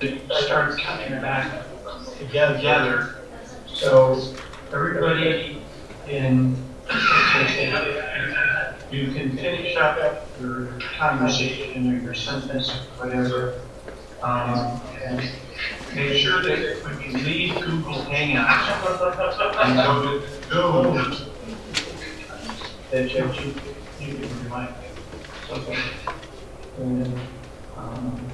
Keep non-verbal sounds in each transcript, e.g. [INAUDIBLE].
it starts coming back together. So everybody in, you can finish up your conversation or your sentence, whatever. Um, and make sure that when you leave Google Hangouts and go to Zoom, that you, you can remind me. And um,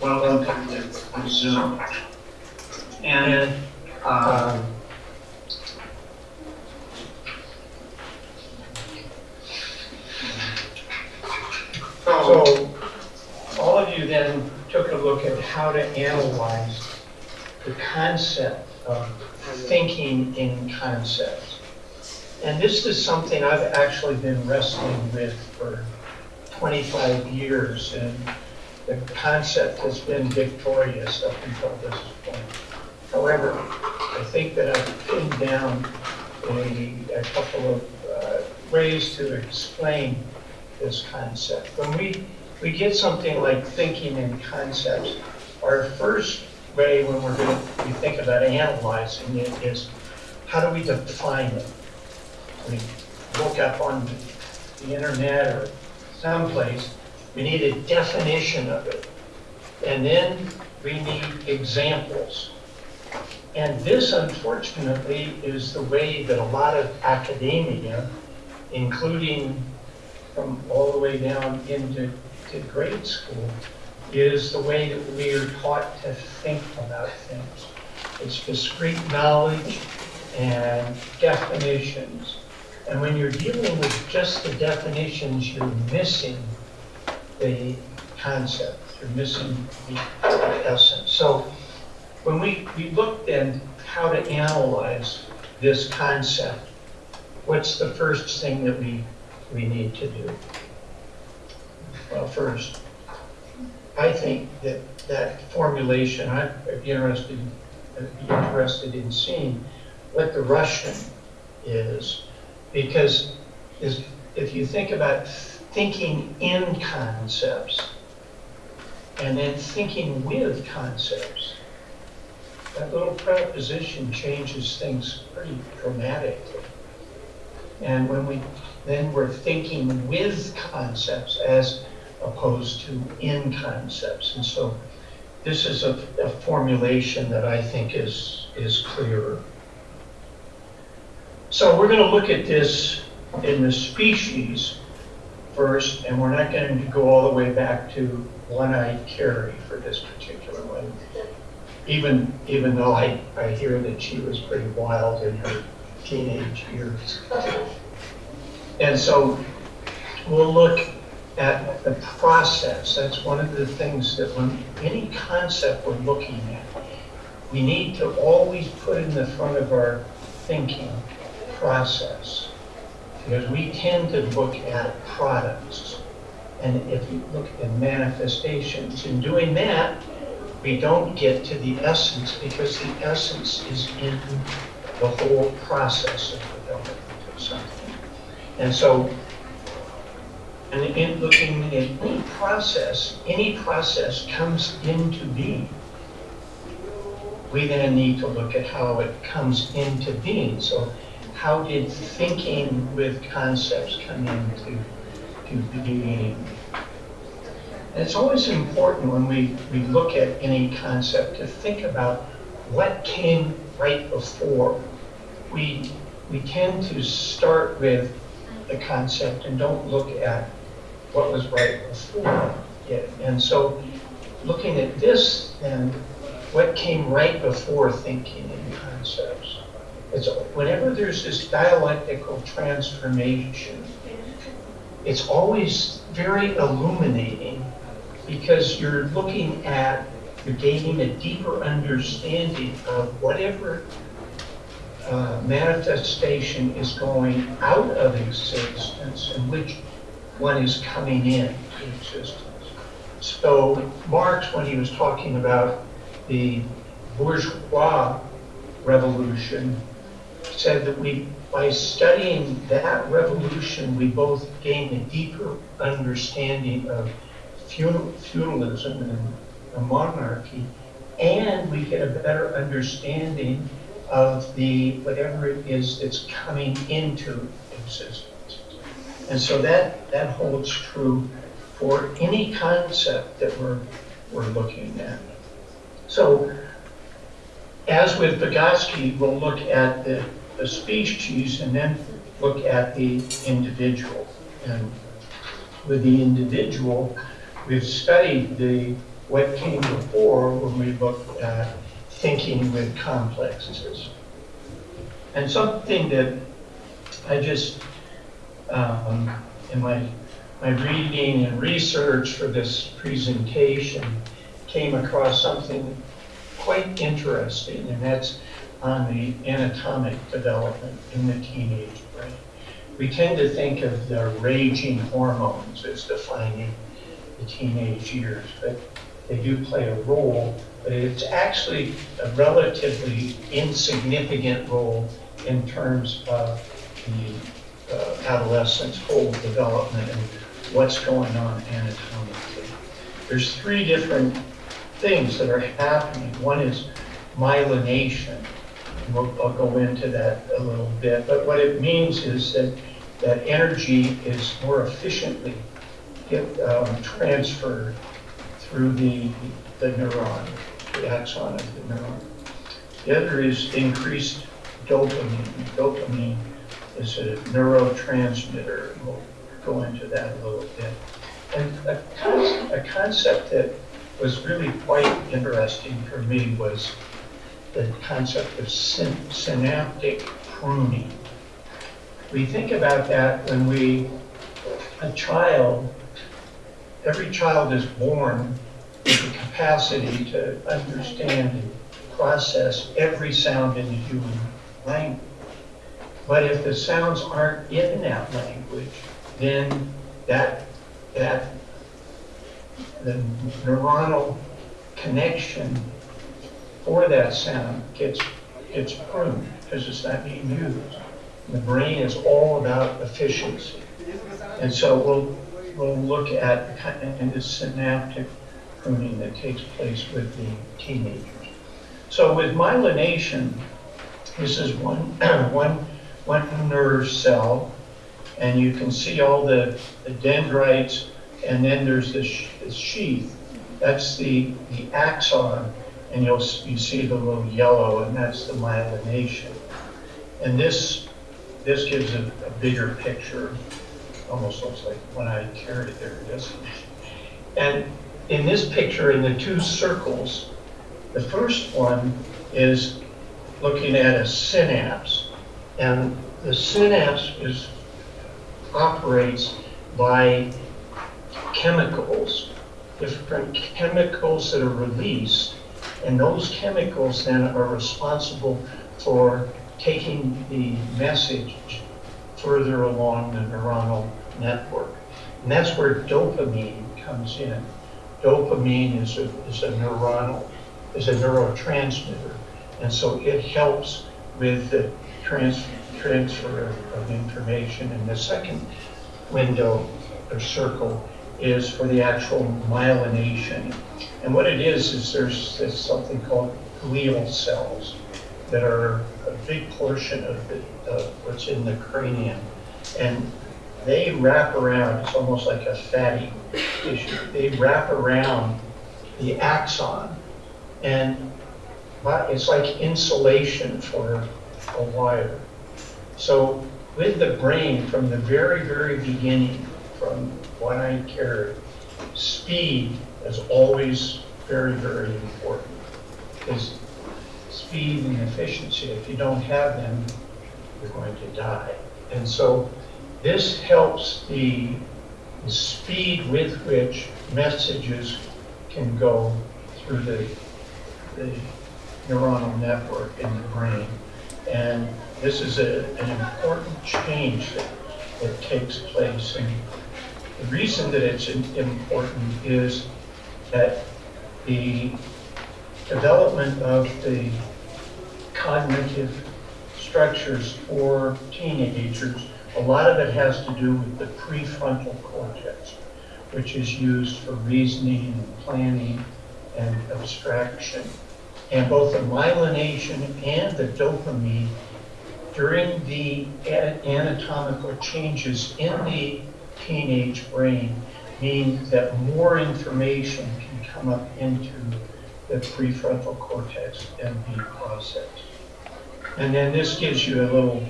welcome to Zoom. And, So, all of you then took a look at how to analyze the concept of thinking in concepts. And this is something I've actually been wrestling with for 25 years, and the concept has been victorious up until this point. However, I think that I've pinned down a, a couple of uh, ways to explain this concept. When we, we get something like thinking in concepts, our first way when we're going to, we think about analyzing it is, how do we define it? We look up on the internet or someplace, we need a definition of it. And then we need examples. And this unfortunately is the way that a lot of academia, including from all the way down into to grade school, is the way that we are taught to think about things. It's discrete knowledge and definitions. And when you're dealing with just the definitions, you're missing the concept, you're missing the essence. So when we, we looked at how to analyze this concept, what's the first thing that we, we need to do? Well, first, I think that that formulation, I'd be interested, be interested in seeing what the Russian is, because is, if you think about thinking in concepts and then thinking with concepts, that little preposition changes things pretty dramatically. And when we, then we're thinking with concepts as opposed to in concepts. And so this is a, a formulation that I think is, is clearer. So we're gonna look at this in the species first, and we're not going to go all the way back to one-eyed Carrie for this particular one. Even, even though I, I hear that she was pretty wild in her teenage years. And so we'll look at the process. That's one of the things that when any concept we're looking at, we need to always put in the front of our thinking process. Because we tend to look at products. And if you look at manifestations, in doing that, we don't get to the essence because the essence is in the whole process of development of something. And so, and in looking at any process, any process comes into being. We then need to look at how it comes into being. So how did thinking with concepts come into to being? And it's always important when we, we look at any concept to think about what came right before. We, we tend to start with the concept and don't look at what was right before it. And so looking at this then, what came right before thinking in concepts? It's, whenever there's this dialectical transformation, it's always very illuminating because you're looking at, you're gaining a deeper understanding of whatever uh, manifestation is going out of existence and which one is coming in to existence. So Marx, when he was talking about the bourgeois revolution, said that we, by studying that revolution, we both gain a deeper understanding of feudal, feudalism and a monarchy, and we get a better understanding of the whatever it is that's coming into existence. And so that, that holds true for any concept that we're, we're looking at. So as with Vygotsky, we'll look at the, the species and then look at the individual. And with the individual, we've studied the what came before when we looked at thinking with complexes. And something that I just, um, in my, my reading and research for this presentation, came across something quite interesting, and that's on the anatomic development in the teenage brain. We tend to think of the raging hormones as defining the teenage years, but they do play a role, but it's actually a relatively insignificant role in terms of the uh, adolescent's whole development and what's going on anatomically. There's three different things that are happening. One is myelination. We'll, I'll go into that a little bit. But what it means is that, that energy is more efficiently get, um, transferred through the, the neuron, the axon of the neuron. The other is increased dopamine. Dopamine is a neurotransmitter. We'll go into that a little bit. And a, a concept that was really quite interesting for me was the concept of syn synaptic pruning. We think about that when we, a child, every child is born with the capacity to understand and process every sound in the human language. But if the sounds aren't in that language, then that, that the neuronal connection for that sound gets, gets pruned because it's not being used. The brain is all about efficiency. And so we'll, we'll look at kind of the synaptic pruning that takes place with the teenagers. So with myelination, this is one, [CLEARS THROAT] one, one nerve cell, and you can see all the, the dendrites and then there's this, this sheath. That's the, the axon, and you'll, you see the little yellow, and that's the myelination. And this, this gives a, a bigger picture, almost looks like when I carried it, there it is. And in this picture, in the two circles, the first one is looking at a synapse. And the synapse is, operates by chemicals, different chemicals that are released. And those chemicals then are responsible for taking the message further along the neuronal network. And that's where dopamine comes in. Dopamine is a, is a neuronal, is a neurotransmitter. And so it helps with the trans, transfer of, information. And the second window or circle is for the actual myelination. And what it is, is there's, there's something called glial cells that are a big portion of the, of what's in the cranium. And they wrap around, it's almost like a fatty tissue, they wrap around the axon. And it's like insulation for wire. So with the brain, from the very, very beginning, from when I carried, speed is always very, very important. Because speed and efficiency, if you don't have them, you're going to die. And so this helps the, the speed with which messages can go through the, the neuronal network in the brain. And this is a, an important change that, that takes place. And the reason that it's important is that the development of the cognitive structures for teenagers, a lot of it has to do with the prefrontal cortex, which is used for reasoning and planning and abstraction. And both the myelination and the dopamine during the anatomical changes in the teenage brain mean that more information can come up into the prefrontal cortex and be processed. And then this gives you a little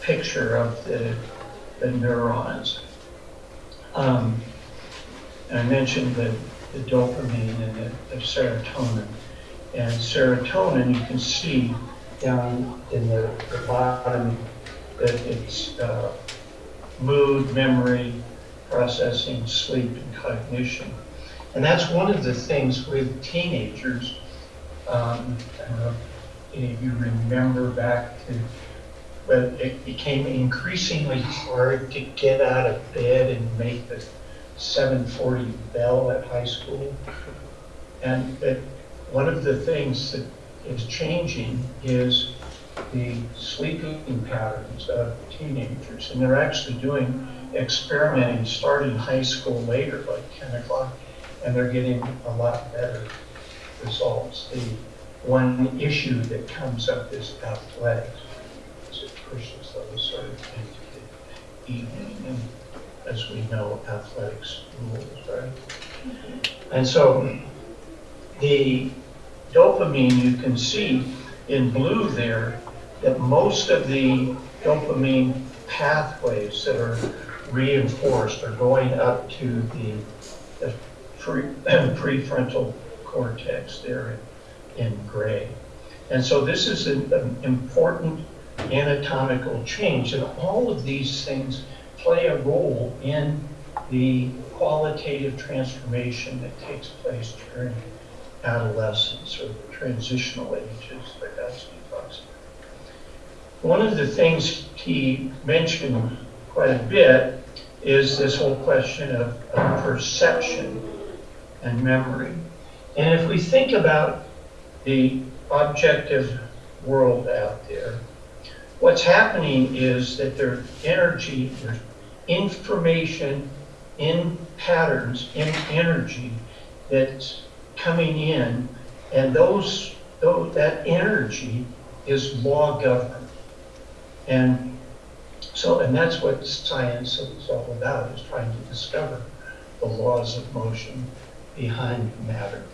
picture of the, the neurons. Um, I mentioned the, the dopamine and the, the serotonin. And serotonin, you can see down in the, the bottom that it's uh, mood, memory, processing, sleep, and cognition. And that's one of the things with teenagers. Um, if you remember back to when it became increasingly hard to get out of bed and make the 740 bell at high school. And that one of the things that is changing is the sleeping patterns of teenagers. And they're actually doing experimenting starting high school later, like 10 o'clock, and they're getting a lot better results. The one issue that comes up is athletics, as it pushes those sort of into the evening. And as we know, athletics rules, right? And so the dopamine, you can see in blue there that most of the dopamine pathways that are reinforced are going up to the, the pre, [CLEARS THROAT] prefrontal cortex there in, in gray. And so this is an, an important anatomical change, and all of these things play a role in the qualitative transformation that takes place during adolescence or the transitional ages, like Vygotsky talks about. One of the things he mentioned quite a bit is this whole question of, of perception and memory. And if we think about the objective world out there, what's happening is that there's energy, there's information in patterns, in energy that's coming in, and those, those that energy is law governed. And so, and that's what science is all about, is trying to discover the laws of motion behind matter.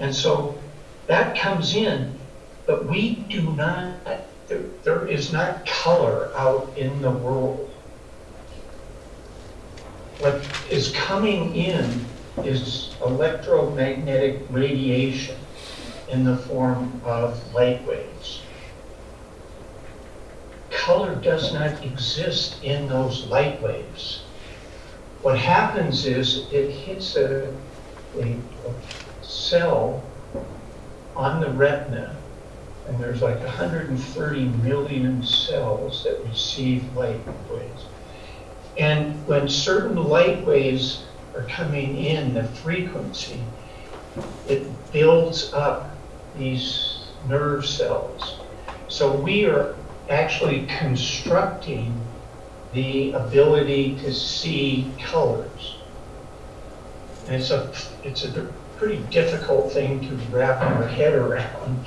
And so that comes in, but we do not, there, there is not color out in the world. What is coming in is electromagnetic radiation in the form of light waves. Color does not exist in those light waves. What happens is it hits a, a, a cell on the retina, and there's like 130 million cells that receive light waves. And when certain light waves are coming in, the frequency, it builds up these nerve cells. So we are actually constructing the ability to see colors. And it's a, it's a pretty difficult thing to wrap our head around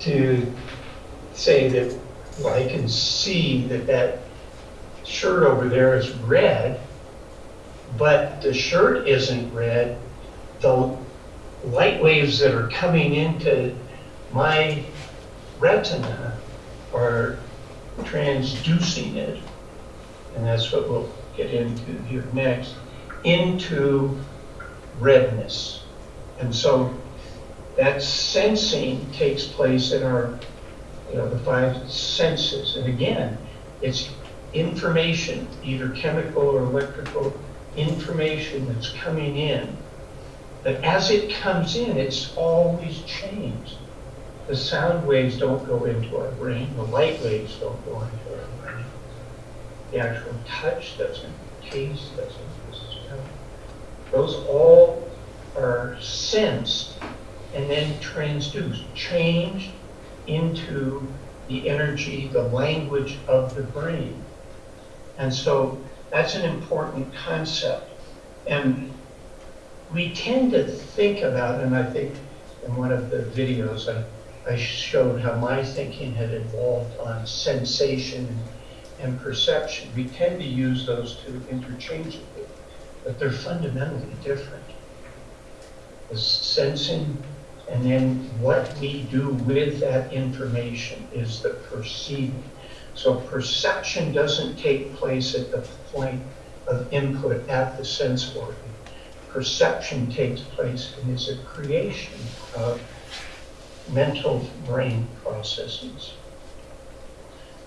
to say that, well, I can see that that shirt over there is red, but the shirt isn't red. The light waves that are coming into my retina are transducing it, and that's what we'll get into here next, into redness. And so that sensing takes place in our, you know, the five senses. And again, it's information, either chemical or electrical information that's coming in. But as it comes in, it's always changed. The sound waves don't go into our brain, the light waves don't go into our brain. The actual touch doesn't, taste doesn't. Those all are sensed and then transduced, changed into the energy, the language of the brain. And so that's an important concept. And we tend to think about, and I think in one of the videos I, I showed how my thinking had evolved on sensation and, perception. We tend to use those two interchangeably, but they're fundamentally different. The sensing and then what we do with that information is the perceiving. So perception doesn't take place at the point of input at the sense organ. Perception takes place and is a creation of mental brain processes.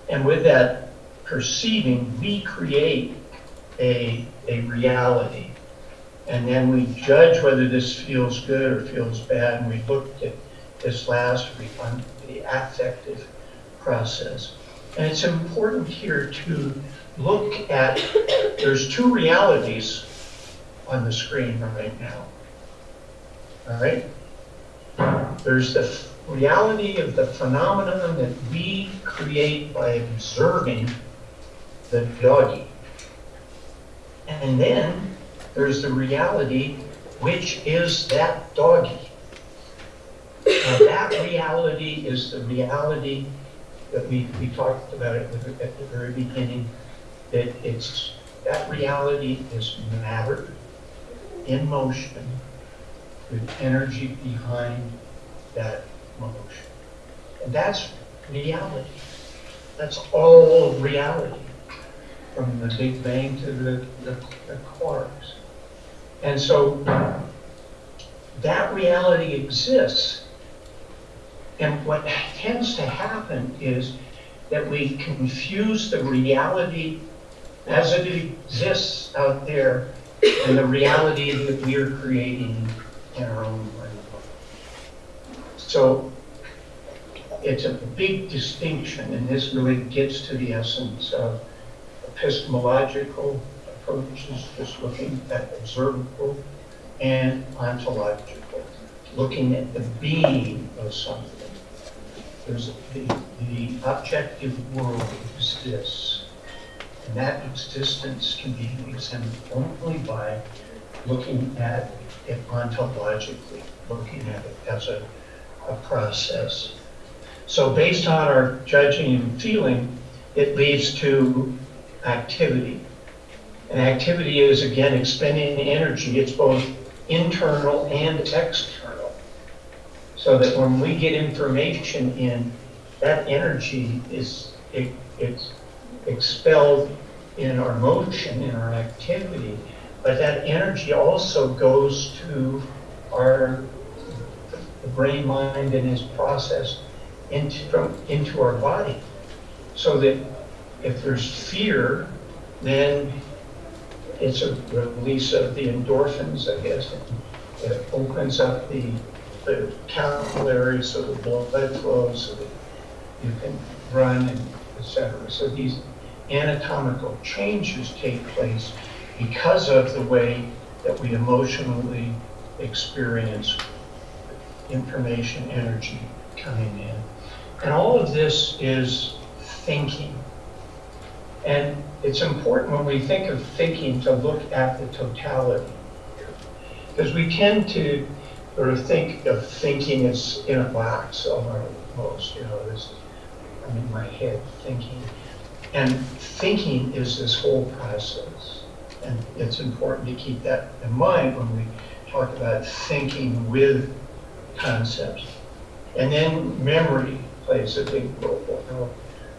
And with that perceiving, we create a, a reality. And then we judge whether this feels good or feels bad. And we looked at this last week on the affective process. And it's important here to look at, there's two realities on the screen right now. All right? There's the reality of the phenomenon that we create by observing the doggy. And then there's the reality, which is that doggy. Now, that reality is the reality that we, we talked about it at the very beginning, that it's, that reality is matter in motion with energy behind that motion. And that's reality. That's all reality, from the Big Bang to the, the, the quarks. And so that reality exists. And what tends to happen is that we confuse the reality as it exists out there and the reality that we are creating in our own brain. So it's a big distinction, and this really gets to the essence of epistemological approaches, just looking at observable, and ontological, looking at the being of something. There's the, the objective world exists, and that existence can be examined only by looking at it ontologically, looking at it as a, a process. So based on our judging and feeling, it leads to activity. And activity is, again, expending energy. It's both internal and external. So that when we get information in, that energy is, it, it's expelled in our motion, in our activity, but that energy also goes to our, brain, mind, and is processed into, from, into our body. So that if there's fear, then it's a release of the endorphins, I guess. It opens up the, the capillaries so the blood flows, so that you can run and et cetera. So these anatomical changes take place because of the way that we emotionally experience information, energy coming in. And all of this is thinking. And it's important when we think of thinking to look at the totality. Because we tend to sort of think of thinking as in a box almost, you know, this, I'm in my head thinking. And thinking is this whole process. And it's important to keep that in mind when we talk about thinking with concepts. And then memory plays a big role. I'll,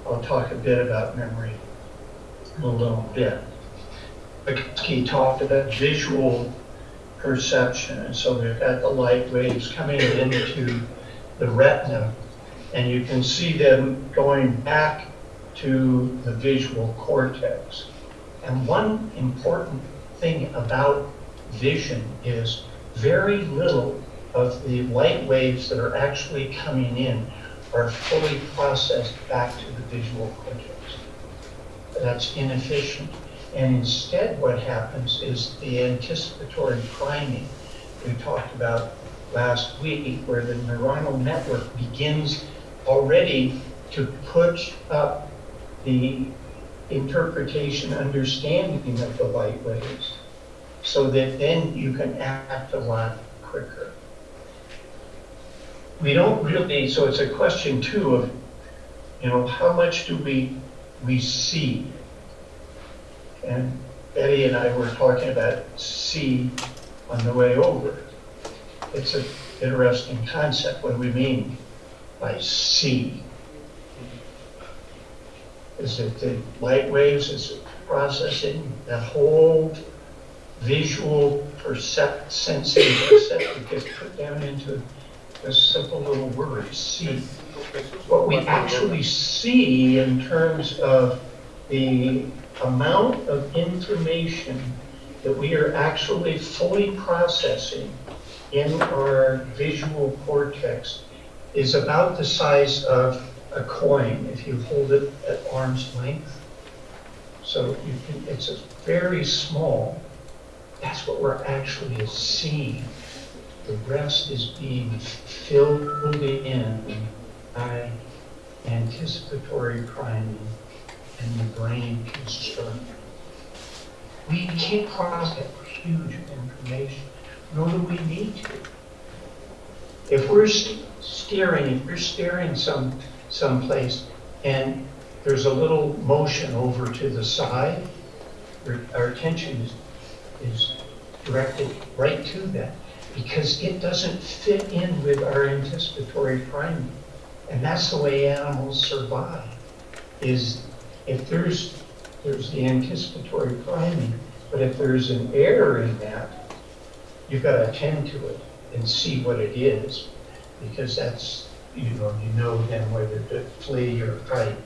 I'll talk a bit about memory in a little bit. He talked about visual perception, and so we've got the light waves coming into the retina, and you can see them going back to the visual cortex. And one important thing about vision is very little of the light waves that are actually coming in are fully processed back to the visual cortex. That's inefficient. And instead what happens is the anticipatory priming we talked about last week, where the neuronal network begins already to push up the interpretation, understanding of the light waves, so that then you can act a lot quicker. We don't really, so it's a question too of, you know, how much do we, we see? And Betty and I were talking about see on the way over. It's an interesting concept. What do we mean by see? Is it the light waves? Is it processing? That whole visual percept, sensing perception gets put down into a simple little word, see. What we actually see in terms of the amount of information that we are actually fully processing in our visual cortex is about the size of a coin if you hold it at arm's length. So you can, it's a very small. That's what we're actually seeing. The rest is being filled in by anticipatory priming and the brain construction. We can't process huge information, nor do we need to. If we're staring, if we're staring some someplace and there's a little motion over to the side, our attention is, is directed right to that because it doesn't fit in with our anticipatory priming. And that's the way animals survive, is if there's, there's the anticipatory priming, but if there's an error in that, you've got to attend to it and see what it is, because that's, you know, you know then whether to flee or fight.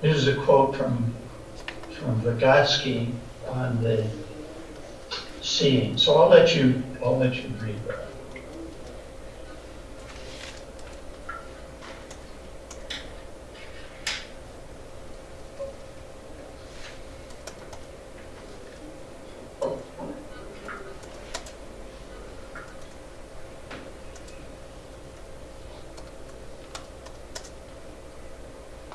this is a quote from, from Vygotsky on the seeing. So I'll let you, I'll let you read that.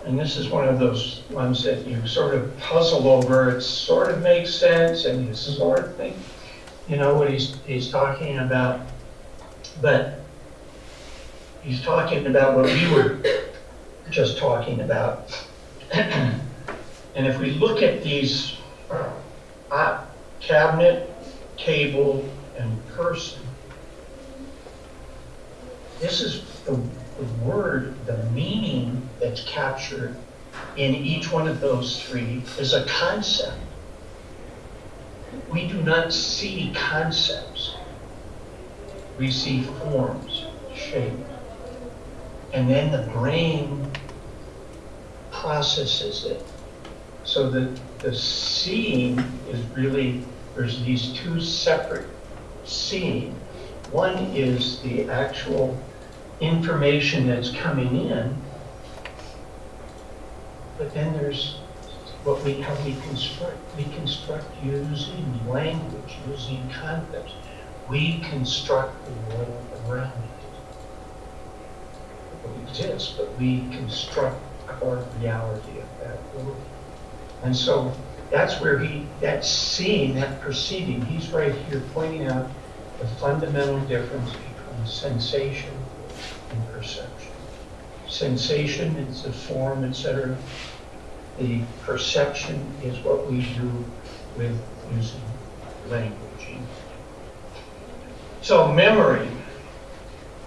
And this is one of those ones that you sort of puzzle over. It sort of makes sense, and you sort of think, you know, what he's, he's talking about. But he's talking about what we were just talking about. and if we look at these uh, cabinet, table, and person. This is the, the word, the meaning that's captured in each one of those three is a concept. We do not see concepts. We see forms, shape. And then the brain processes it. So the, the seeing is really, there's these two separate seeing. One is the actual information that's coming in, but then there's what we, how we construct. We construct using language, using concepts. We construct the world around it. It exists, but we construct our reality of that world. And so that's where he, that seeing, that perceiving, he's right here pointing out the fundamental difference between sensation and perception. Sensation is the form, etc. The perception is what we do with using language. So memory.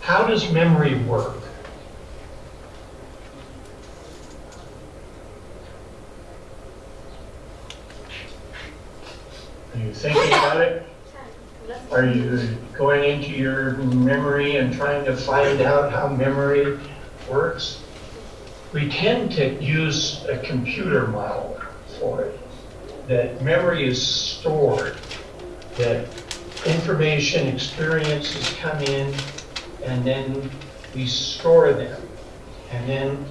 How does memory work? Are you thinking about it? Are you going into your memory and trying to find out how memory works? We tend to use a computer model for it, that memory is stored, that information, experiences come in, and then we store them. And then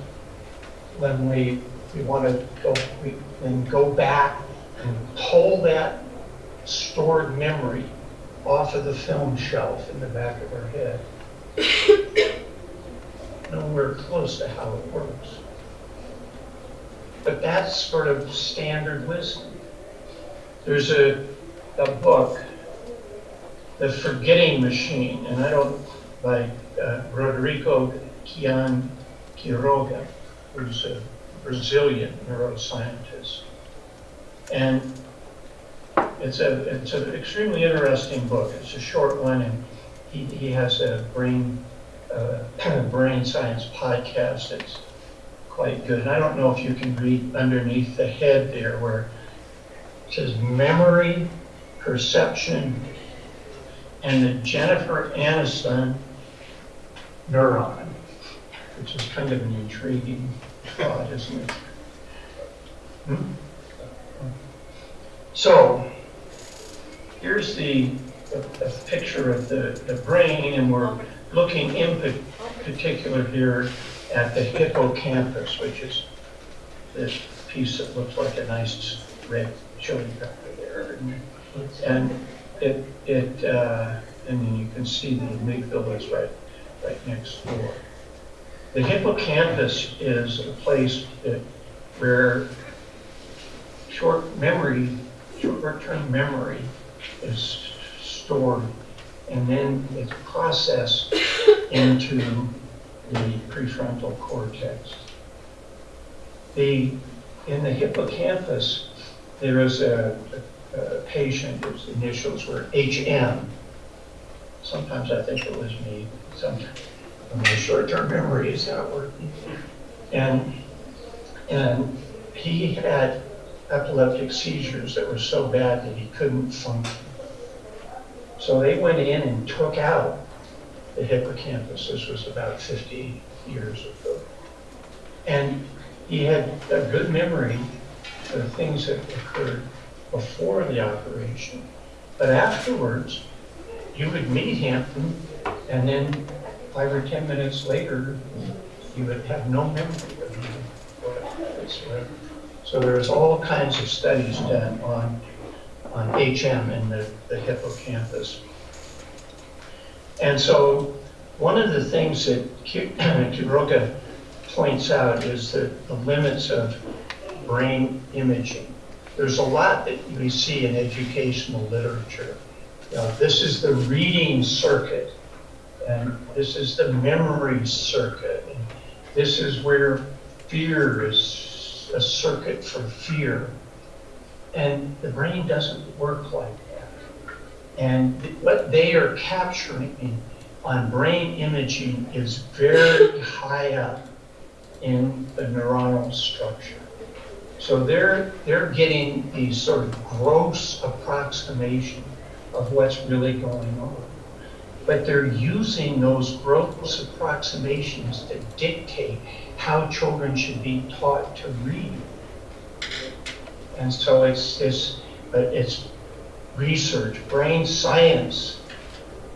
when we, we want to go, we then go back and pull that stored memory off of the film shelf in the back of our head. Nowhere close to how it works. But that's sort of standard wisdom. There's a, a book, The Forgetting Machine, and I don't, by uh, Rodrigo Quian Quiroga, who's a Brazilian neuroscientist. And it's a it's an extremely interesting book. It's a short one, and he, he has a brain uh, brain science podcast. It's quite good. And I don't know if you can read underneath the head there where it says memory, perception, and the Jennifer Aniston neuron, which is kind of an intriguing thought, isn't it? Hmm? So here's the, picture of the, the brain, and we're looking in particular here at the hippocampus, which is this piece that looks like a nice red chili pepper there. And it, it uh, and then you can see the amygdala is right, right next door. The hippocampus is a place that, where short memory, short-term memory is stored and then it's processed [COUGHS] into the prefrontal cortex. The, in the hippocampus, there is a, a, a patient whose initials were HM. Sometimes I think it was me. Sometimes my short-term memory is not working. And, and he had epileptic seizures that were so bad that he couldn't function. So they went in and took out the hippocampus. This was about 50 years ago. And he had a good memory of things that occurred before the operation. But afterwards, you would meet him, and then five or 10 minutes later, you would have no memory of him. So there's all kinds of studies done on, on HM in the, the hippocampus. And so one of the things that Quiroga [CLEARS THROAT] points out is that the limits of brain imaging. There's a lot that we see in educational literature. You this is the reading circuit, and this is the memory circuit, and this is where fear is a circuit for fear. And the brain doesn't work like that. And what they are capturing on brain imaging is very [LAUGHS] high up in the neuronal structure. So they're, they're getting these sort of gross approximation of what's really going on. But they're using those gross approximations to dictate how children should be taught to read. And so it's this, but uh, it's research, brain science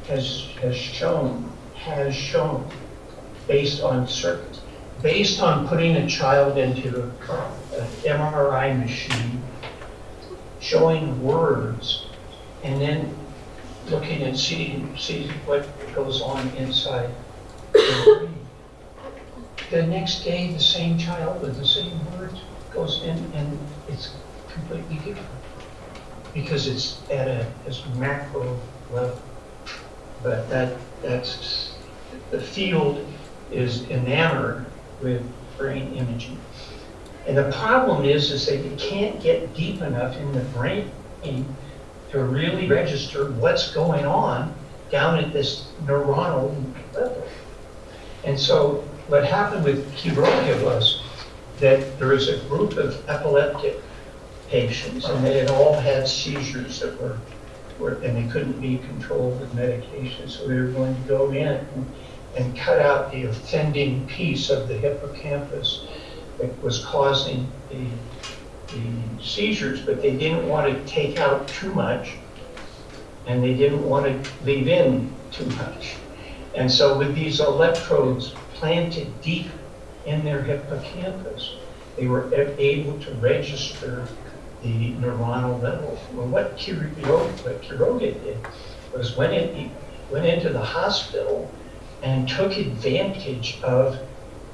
has, has shown, has shown, based on circuits, based on putting a child into an MRI machine, showing words, and then looking and seeing, see what goes on inside the brain. The next day, the same child with the same words goes in and it's completely different. Because it's at a, this macro level. But that, that's, the field is enamored with brain imaging. And the problem is, is that you can't get deep enough in the brain to really register what's going on down at this neuronal level. And so what happened with Quiroga was that there was a group of epileptic patients, and they had all had seizures that were, were and they couldn't be controlled with medication, so they were going to go in and, and cut out the offending piece of the hippocampus that was causing the, the seizures, but they didn't want to take out too much, and they didn't want to leave in too much. And so with these electrodes planted deep in their hippocampus, they were able to register the neuronal level. Well, what Quiroga did was went in, went into the hospital and took advantage of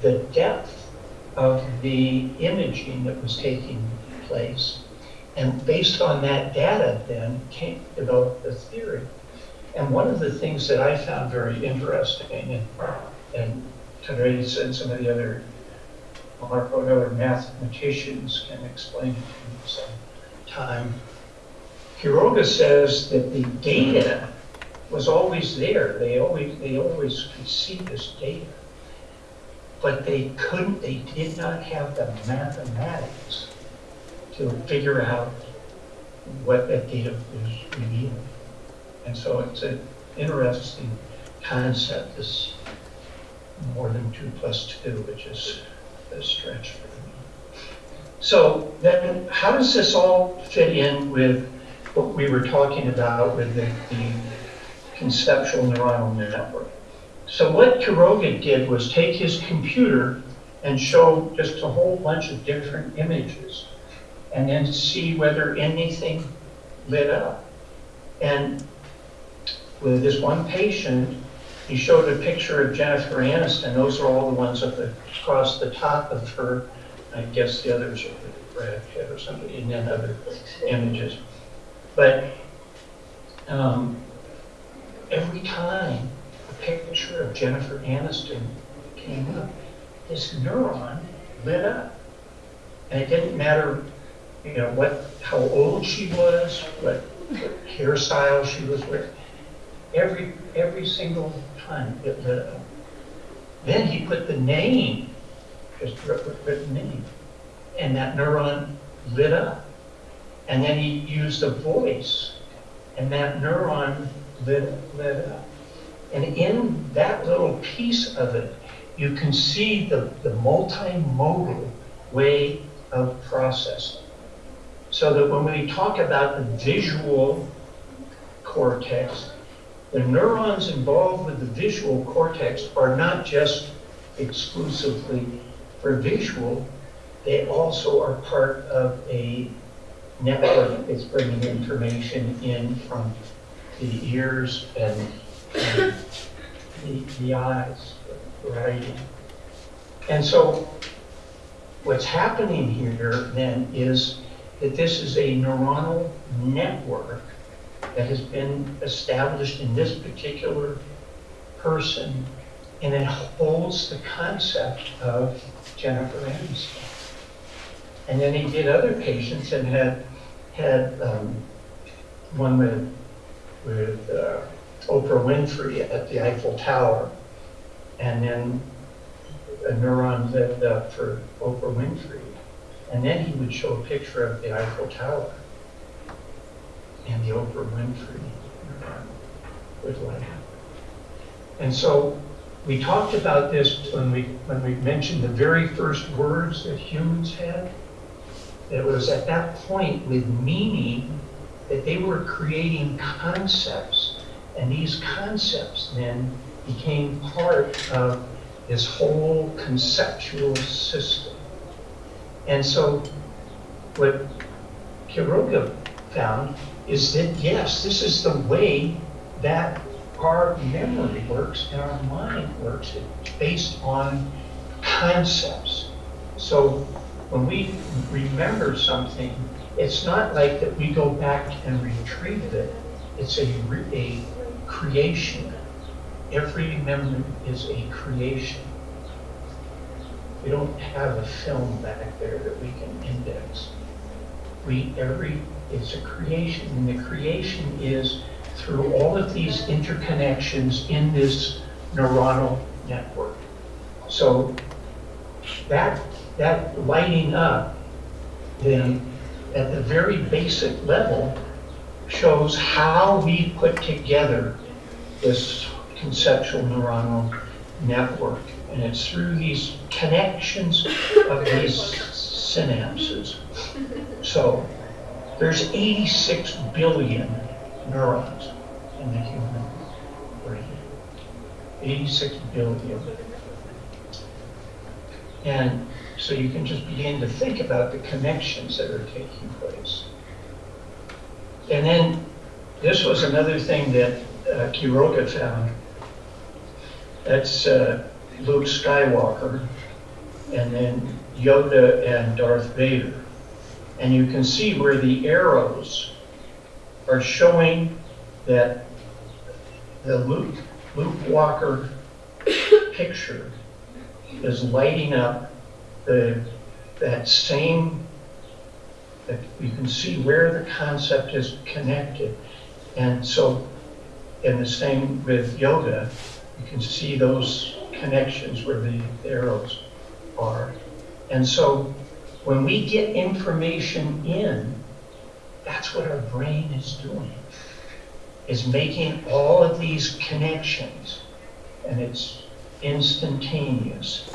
the depth of the imaging that was taking place. And based on that data then came, developed the theory. And one of the things that I found very interesting, and, and today said some of the other, Marco and other mathematicians can explain it some time. Quiroga says that the data was always there. They always, they always could see this data. But they couldn't, they did not have the mathematics to figure out what that data was revealing. And so it's an interesting concept, this more than two plus two, which is a stretch for me. So then, how does this all fit in with what we were talking about with the, the conceptual neuronal network? So what Quiroga did was take his computer and show just a whole bunch of different images and then see whether anything lit up. And with this one patient, he showed a picture of Jennifer Aniston. Those are all the ones at the, across the top of her. I guess the others are Brad Pitt or somebody, and then other images. But um, every time a picture of Jennifer Aniston came up, this neuron lit up. And it didn't matter, you know, what, how old she was, what, what hairstyle she was wearing. Every, every single time it lit up. Then he put the name, just written name, and that neuron lit up. And then he used a voice, and that neuron lit, lit up. And in that little piece of it, you can see the, the multimodal way of processing. So that when we talk about the visual cortex, the neurons involved with the visual cortex are not just exclusively for visual, they also are part of a network that's bringing information in from the ears and, and the, the eyes, writing. And so what's happening here then is that this is a neuronal network that has been established in this particular person, and it holds the concept of Jennifer Aniston. And then he did other patients and had had um, one with, with uh, Oprah Winfrey at the Eiffel Tower, and then a neuron lit up for Oprah Winfrey. And then he would show a picture of the Eiffel Tower, and the Oprah Winfrey neuron would light up. And so we talked about this when we, when we mentioned the very first words that humans had. It was at that point with meaning that they were creating concepts. And these concepts then became part of this whole conceptual system. And so what Quiroga found is that, yes, this is the way that our memory works and our mind works. Based on concepts. So when we remember something, it's not like that we go back and retrieve it. It's a, a creation. Every memory is a creation. We don't have a film back there that we can index. We, every, it's a creation, and the creation is through all of these interconnections in this neuronal network. So that, that lighting up then at the very basic level shows how we put together this conceptual neuronal network. And it's through these connections of these synapses. So there's 86 billion neurons in the human brain. 86 billion. And so you can just begin to think about the connections that are taking place. And then this was another thing that uh, found. That's uh, Luke Skywalker, and then Yoda and Darth Vader. And you can see where the arrows are showing that the Luke, Luke Walker picture is lighting up the, that same, that you can see where the concept is connected. And so, in the same with Yoda, you can see those connections where the arrows are. And so, when we get information in, that's what our brain is doing, is making all of these connections, and it's instantaneous.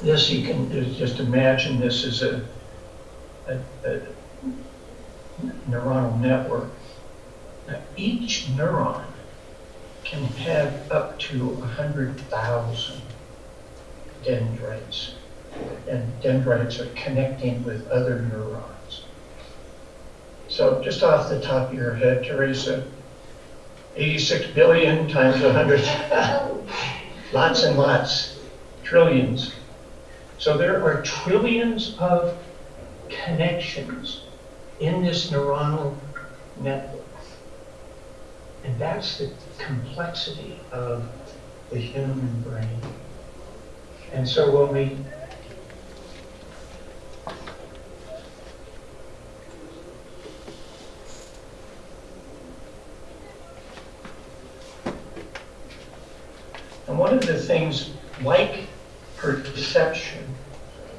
This you can just imagine this is a, a, a neuronal network. Now, each neuron can have up to 100,000 dendrites. And dendrites are connecting with other neurons. So just off the top of your head, Teresa, 86 billion times 100, [LAUGHS] lots and lots, trillions. So there are trillions of connections in this neuronal network. And that's the complexity of the human brain. And so when we one of the things, like perception,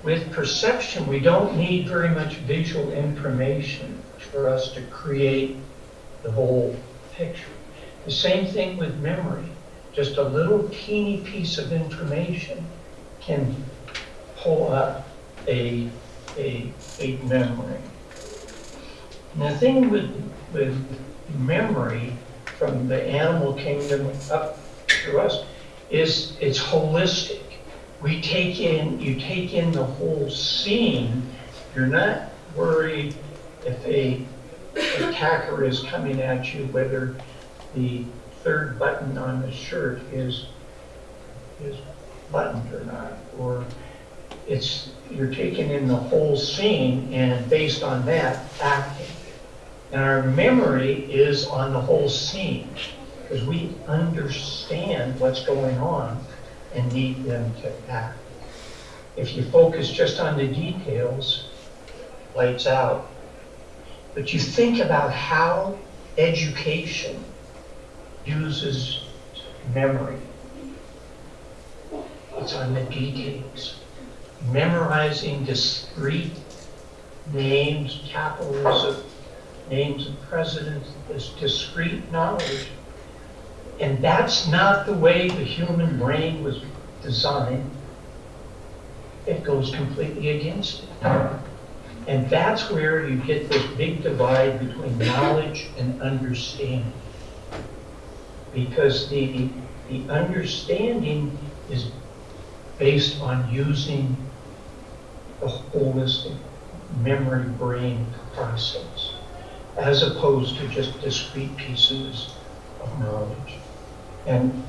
with perception, we don't need very much visual information for us to create the whole picture. The same thing with memory. Just a little teeny piece of information can pull up a, a, a memory. And the thing with, with memory from the animal kingdom up to us is it's holistic. We take in, you take in the whole scene. You're not worried if a attacker is coming at you, whether the third button on the shirt is is buttoned or not, or it's you're taking in the whole scene and based on that acting. And our memory is on the whole scene because we understand what's going on and need them to act. If you focus just on the details, lights out, But you think about how education uses memory. It's on the details. Memorizing discrete names, capitals of names of presidents, this discrete knowledge. And that's not the way the human brain was designed. It goes completely against it. And that's where you get this big divide between knowledge and understanding. Because the, the understanding is based on using the holistic memory brain process, as opposed to just discrete pieces of knowledge. And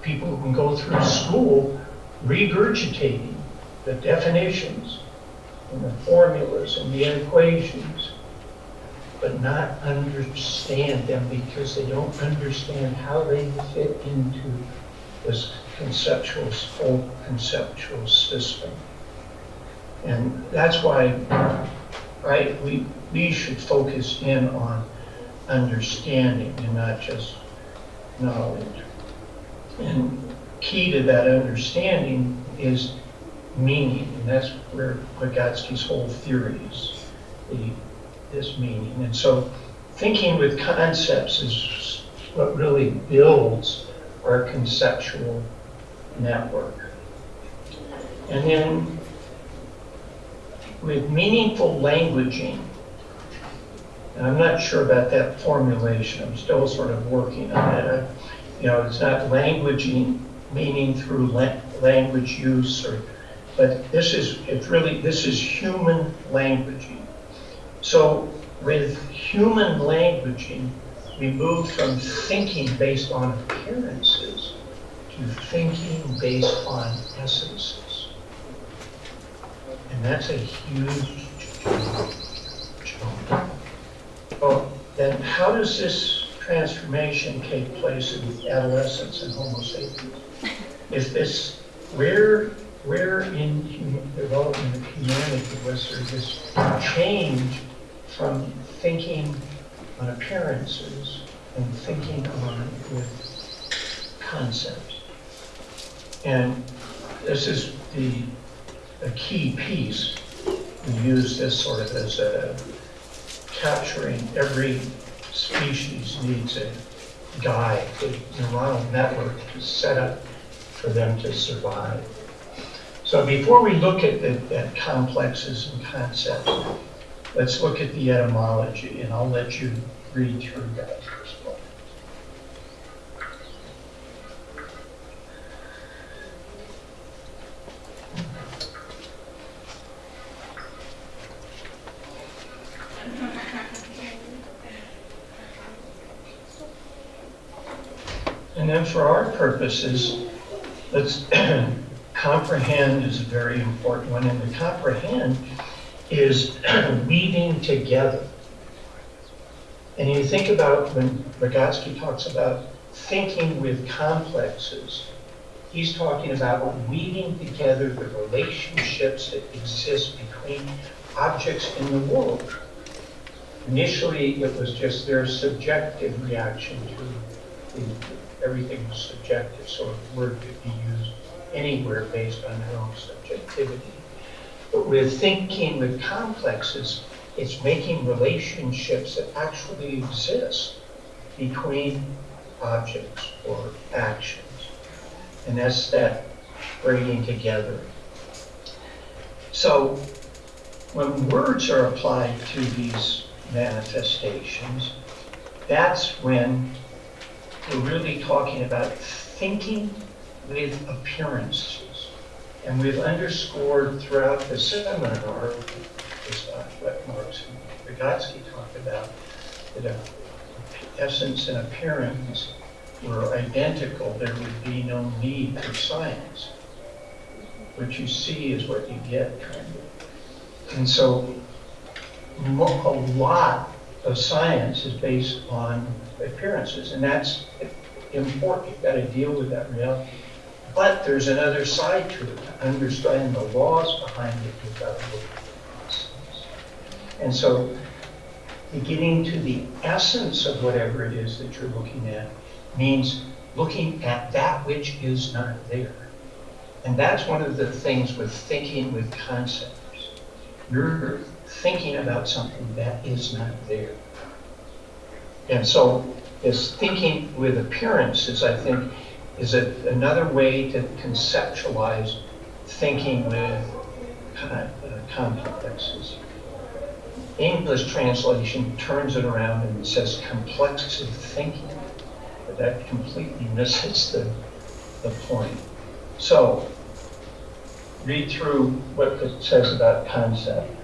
people can go through school regurgitating the definitions and the formulas and the equations, but not understand them because they don't understand how they fit into this conceptual, whole conceptual system. And that's why, right, we, we should focus in on understanding and not just knowledge. And key to that understanding is meaning, and that's where Vygotsky's whole theory is, the, this meaning. And so thinking with concepts is what really builds our conceptual network. And then with meaningful languaging, and I'm not sure about that formulation, I'm still sort of working on it. You know, it's not languaging, meaning through la language use, or, but this is, it's really, this is human languaging. So with human languaging, we move from thinking based on appearances to thinking based on essences. And that's a huge jump. Well, then how does this transformation take place in adolescence and Homo sapiens? Is this, where, where in human development of humanity was there this change from thinking on appearances and thinking on with concepts? And this is the, a key piece. We use this sort of as a capturing every species needs a guide, a neuronal network to set up for them to survive. So before we look at, the, at complexes and concepts, let's look at the etymology, and I'll let you read through that first one. And then for our purposes, let's [CLEARS THROAT] comprehend is a very important one. And the comprehend is [CLEARS THROAT] weaving together. And you think about when Vygotsky talks about thinking with complexes, he's talking about weaving together the relationships that exist between objects in the world. Initially, it was just their subjective reaction to the, everything was subjective, so a word could be used anywhere based on their own subjectivity. But with thinking with complexes, it's making relationships that actually exist between objects or actions. And that's that bringing together. So when words are applied to these manifestations, that's when we're really talking about thinking with appearances. And we've underscored throughout the seminar, is what Marx and Vygotsky talked about, that if essence and appearance were identical, there would be no need for science. What you see is what you get, kind of. And so a lot of science is based on appearances, and that's important. You've got to deal with that reality. But there's another side to it. To understand the laws behind it. And so getting to the essence of whatever it is that you're looking at means looking at that which is not there. And that's one of the things with thinking with concepts. You're thinking about something that is not there. And so this thinking with appearances, I think, is a, another way to conceptualize thinking with uh, complexes. English translation turns it around and says complexive thinking, but that completely misses the, the point. So, read through what it says about concept.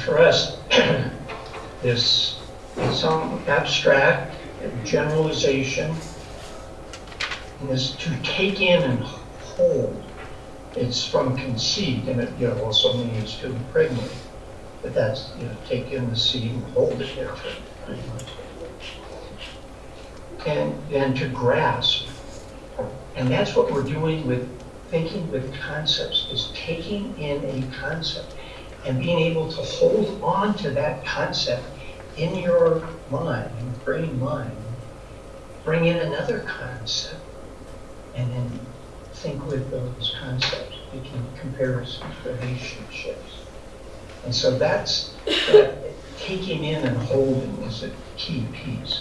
For us, [CLEARS THROAT] this is some abstract generalization is to take in and hold. It's from conceit, and it you know, also means to impregnate. But that's, you know, take in the seed and hold it there for pretty much. And, and to grasp. And that's what we're doing with thinking with concepts, is taking in a concept and being able to hold on to that concept in your mind, your brain mind, bring in another concept, and then think with those concepts, making comparisons, relationships. And so that's that taking in and holding is a key piece.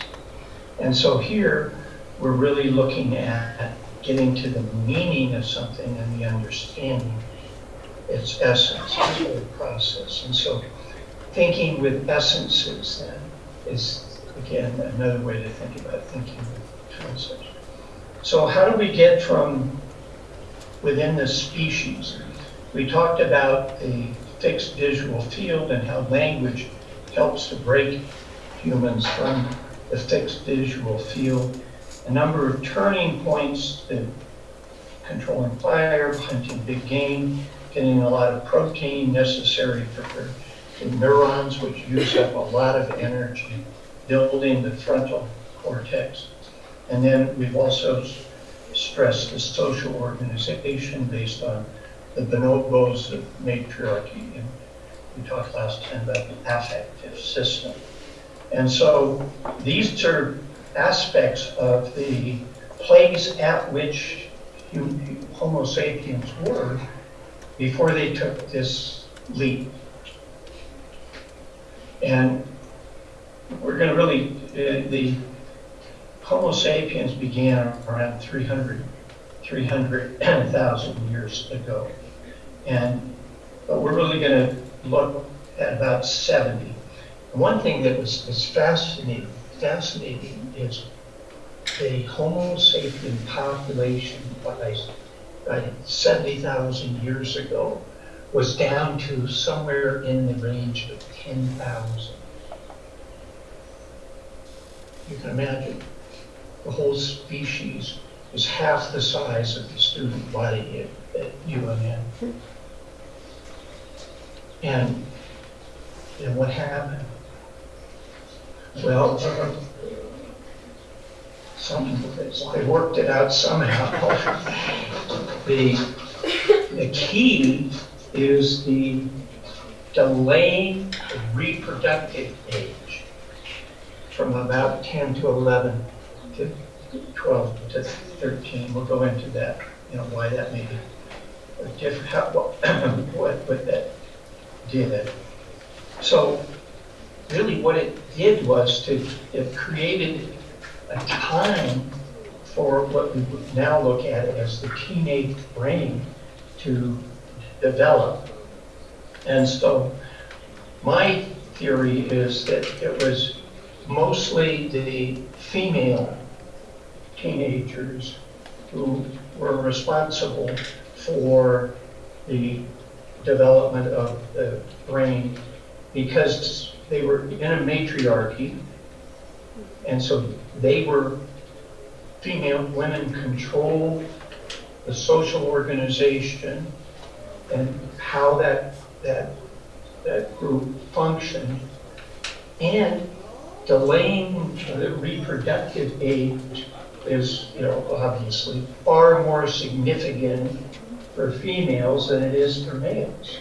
And so here we're really looking at getting to the meaning of something and the understanding its essence, its whole process. And so thinking with essences then is, again, another way to think about thinking with concepts. So how do we get from within the species? We talked about the fixed visual field and how language helps to break humans from the fixed visual field. A number of turning points, the controlling fire, hunting big game, getting a lot of protein necessary for the neurons, which use up a lot of energy, building the frontal cortex. And then we've also stressed the social organization based on the bonobos of matriarchy. And we talked last time about the affective system. And so these are aspects of the place at which Homo sapiens were before they took this leap. And we're going to really, uh, the Homo sapiens began around 300, 300,000 years ago. And but we're really going to look at about 70. One thing that was, was fascinating, fascinating is the Homo sapien population by, Uh, by 70,000 years ago was down to somewhere in the range of 10,000. You can imagine the whole species is half the size of the student body at, at UNM. And, and what happened? Well, some, they worked it out somehow. [LAUGHS] The, the key is the delaying of reproductive age from about 10 to 11 to 12 to 13. We'll go into that, you know, why that may be different, how, [CLEARS THROAT] what, what that did. It. So really what it did was to, it created a time for what we would now look at as the teenage brain to develop. And so my theory is that it was mostly the female teenagers who were responsible for the development of the brain because they were in a matriarchy and so they were female women controlled the social organization and how that that that group functioned and delaying the reproductive age is, you know, obviously far more significant for females than it is for males.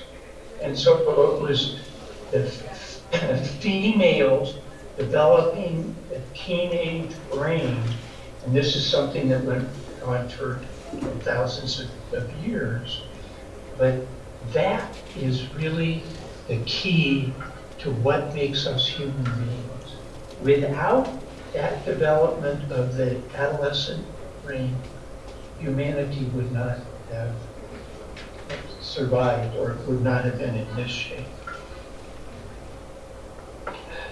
And so it was the [CLEARS THROAT] females developing a teenage brain, and this is something that went on for thousands of, of years. But that is really the key to what makes us human beings. Without that development of the adolescent brain, humanity would not have survived or would not have been in this shape.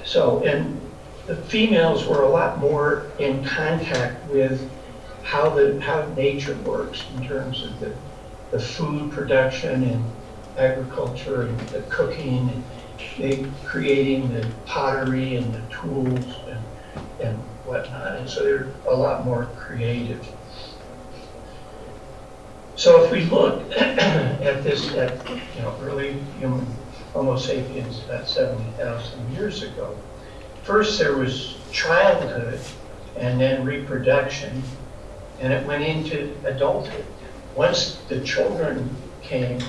So, and the females were a lot more in contact with how the, how nature works in terms of the, the food production and agriculture and the cooking and they creating the pottery and the tools and, and whatnot. And so they're a lot more creative. So if we look [CLEARS THROAT] at this, at, you know, early human Homo sapiens about 70,000 years ago, first there was childhood and then reproduction, and it went into adulthood. Once the children came,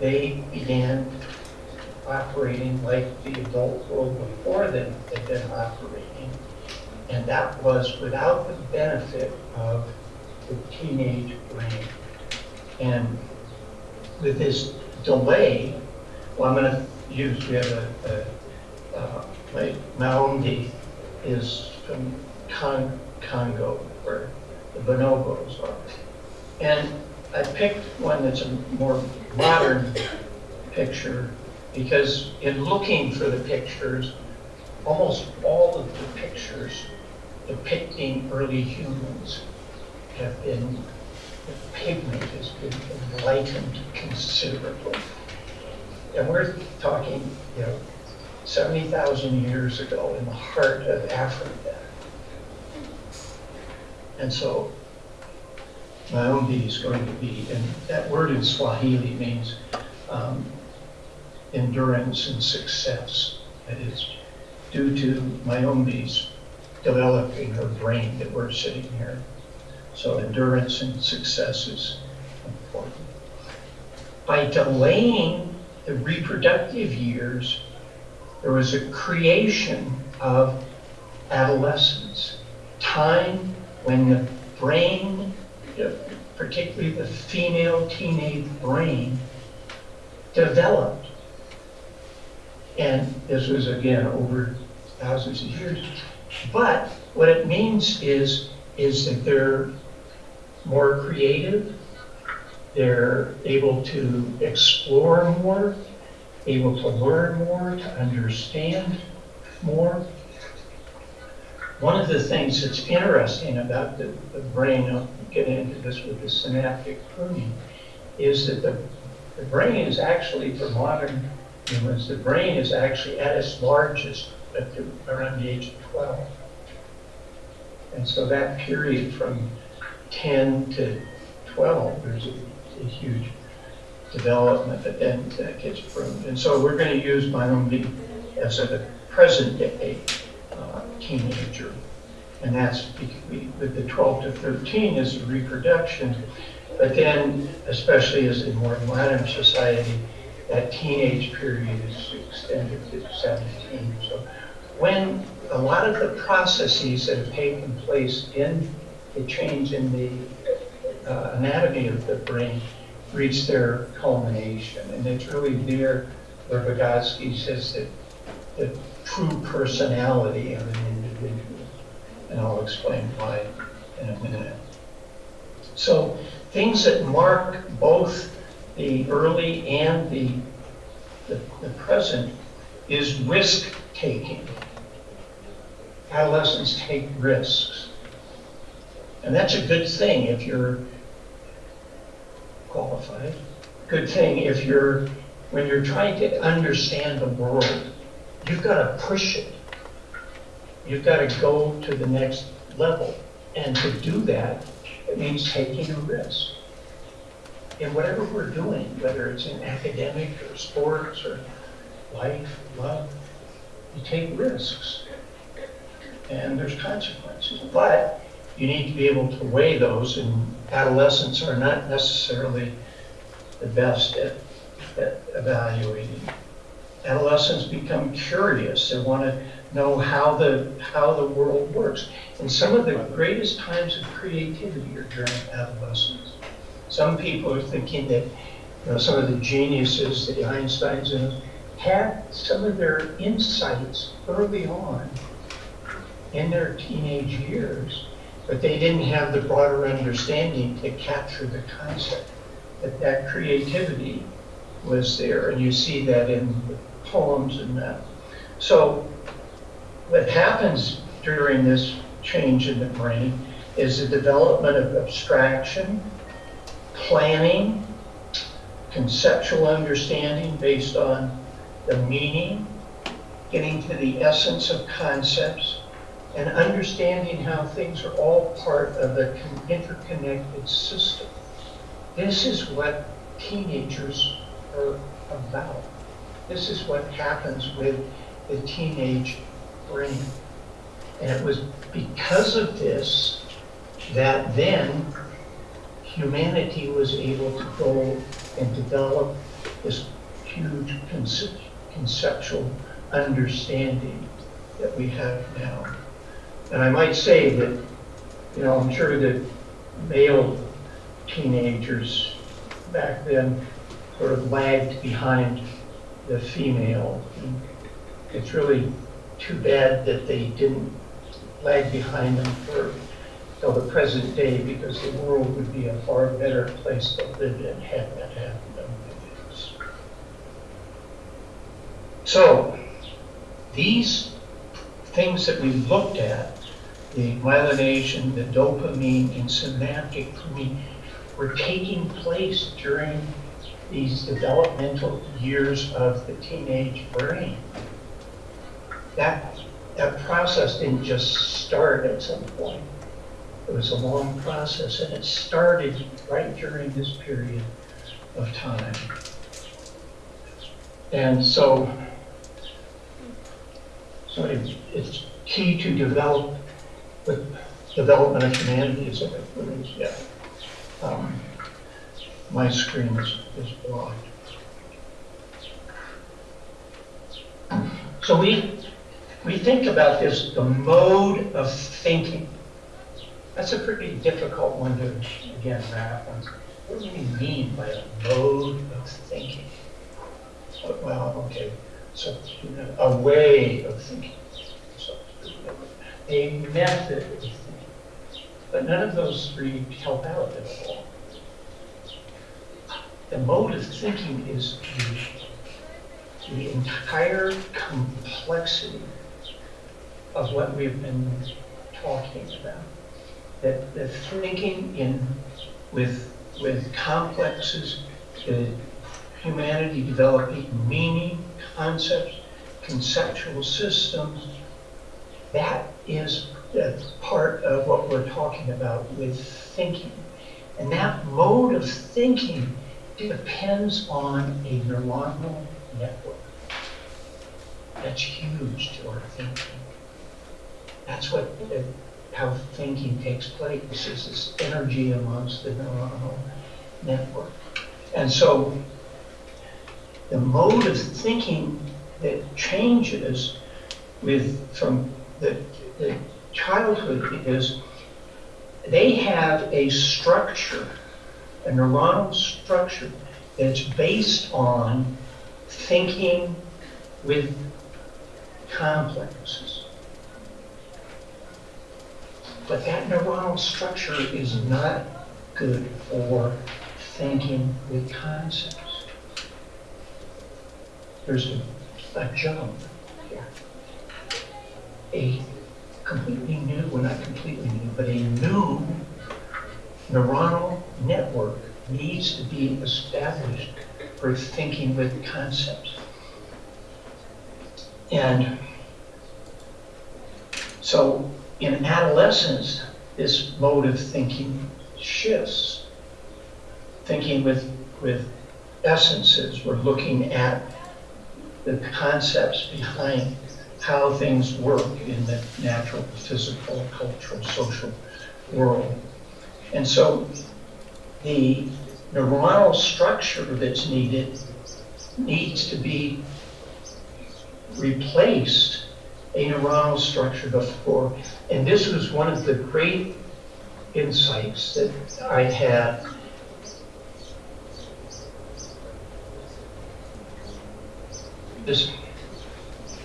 they began operating like the adult world before them had been operating. And that was without the benefit of the teenage brain. And with this delay, well, I'm going to use, we have a, a uh, my Maombi is from Con- Congo, where the bonobos are. And I picked one that's a more modern picture because in looking for the pictures, almost all of the pictures depicting early humans have been, the pigment has been lightened considerably. And we're talking, you know, 70,000 years ago in the heart of Africa. And so Maombi is going to be, and that word in Swahili means um, endurance and success. That is due to Maombi's developing her brain that we're sitting here. So endurance and success is important. By delaying the reproductive years, there was a creation of adolescence, time when the brain, particularly the female teenage brain, developed. And this was again over thousands of years. But what it means is, is that they're more creative, they're able to explore more, able to learn more, to understand more. One of the things that's interesting about the, the brain, I'll get into this with the synaptic pruning, is that the, the brain is actually, for modern humans, the brain is actually at its largest at the, around the age of 12. And so that period from 10 to 12, there's a, a huge development that then that gets pruned. And so we're going to use Maombi as a present day uh, teenager. And that's with the 12 to 13 is reproduction. But then, especially as in more modern society, that teenage period is extended to 17. So when a lot of the processes that have taken place in the change in the uh, anatomy of the brain reach their culmination. And it's really there where Vygotsky says that the true personality of an individual. And I'll explain why in a minute. So things that mark both the early and the, the, the present is risk taking. Adolescents take risks. And that's a good thing if you're qualified. Good thing if you're, when you're trying to understand the world, you've got to push it. You've got to go to the next level. And to do that, it means taking a risk. In whatever we're doing, whether it's in academic or sports or life, love, you take risks. and there's consequences. But you need to be able to weigh those, and adolescents are not necessarily the best at, at evaluating. Adolescents become curious, they want to know how the, how the world works. And some of the greatest times of creativity are during adolescence. Some people are thinking that, you know, some of the geniuses, the Einsteins, and had some of their insights early on in their teenage years, but they didn't have the broader understanding to capture the concept. That that creativity was there, and you see that in the poems and that. So what happens during this change in the brain is the development of abstraction, planning, conceptual understanding based on the meaning, getting to the essence of concepts, and understanding how things are all part of con- interconnected system. This is what teenagers are about. This is what happens with the teenage brain. And it was because of this that then humanity was able to go and develop this huge conce- conceptual understanding that we have now. And I might say that, you know, I'm sure that male teenagers back then sort of lagged behind the female. And It's really too bad that they didn't lag behind them for till the present day because the world would be a far better place to live in had that happened than it is. So, these things that we looked at, the myelination, the dopamine, and synaptic glutamine, were taking place during these developmental years of the teenage brain. That, that process didn't just start at some point. It was a long process, and it started right during this period of time. And so, so it- it's key to develop, the development of humanity is, a- yeah. Um, My screen is, is blocked. So we, we think about this, the mode of thinking. That's a pretty difficult one to, again, wrap on. What do we mean by a mode of thinking? Well, okay, so a way of thinking. A thinking. But none of those three help out at all. The mode of thinking is the, the entire complexity of what we've been talking about. That the thinking in with with complexes, the humanity developing meaning, concepts, conceptual systems, that is part of what we're talking about with thinking. And that mode of thinking depends on a neuronal network. That's huge to our thinking. That's what, uh, how thinking takes place, is this energy amongst the neuronal network. And so the mode of thinking that changes with, from the, the childhood is they have a structure, a neuronal structure that's based on thinking with complexes. But that neuronal structure is not good for thinking with concepts. There's a, a jump here. A completely new, well not completely new, but a new neuronal network needs to be established for thinking with concepts. And so in adolescence, this mode of thinking shifts. Thinking with, with essences, we're looking at the concepts behind how things work in the natural, physical, cultural, social world. And so the neuronal structure that's needed needs to be replaced a neuronal structure before. And this was one of the great insights that I had. This,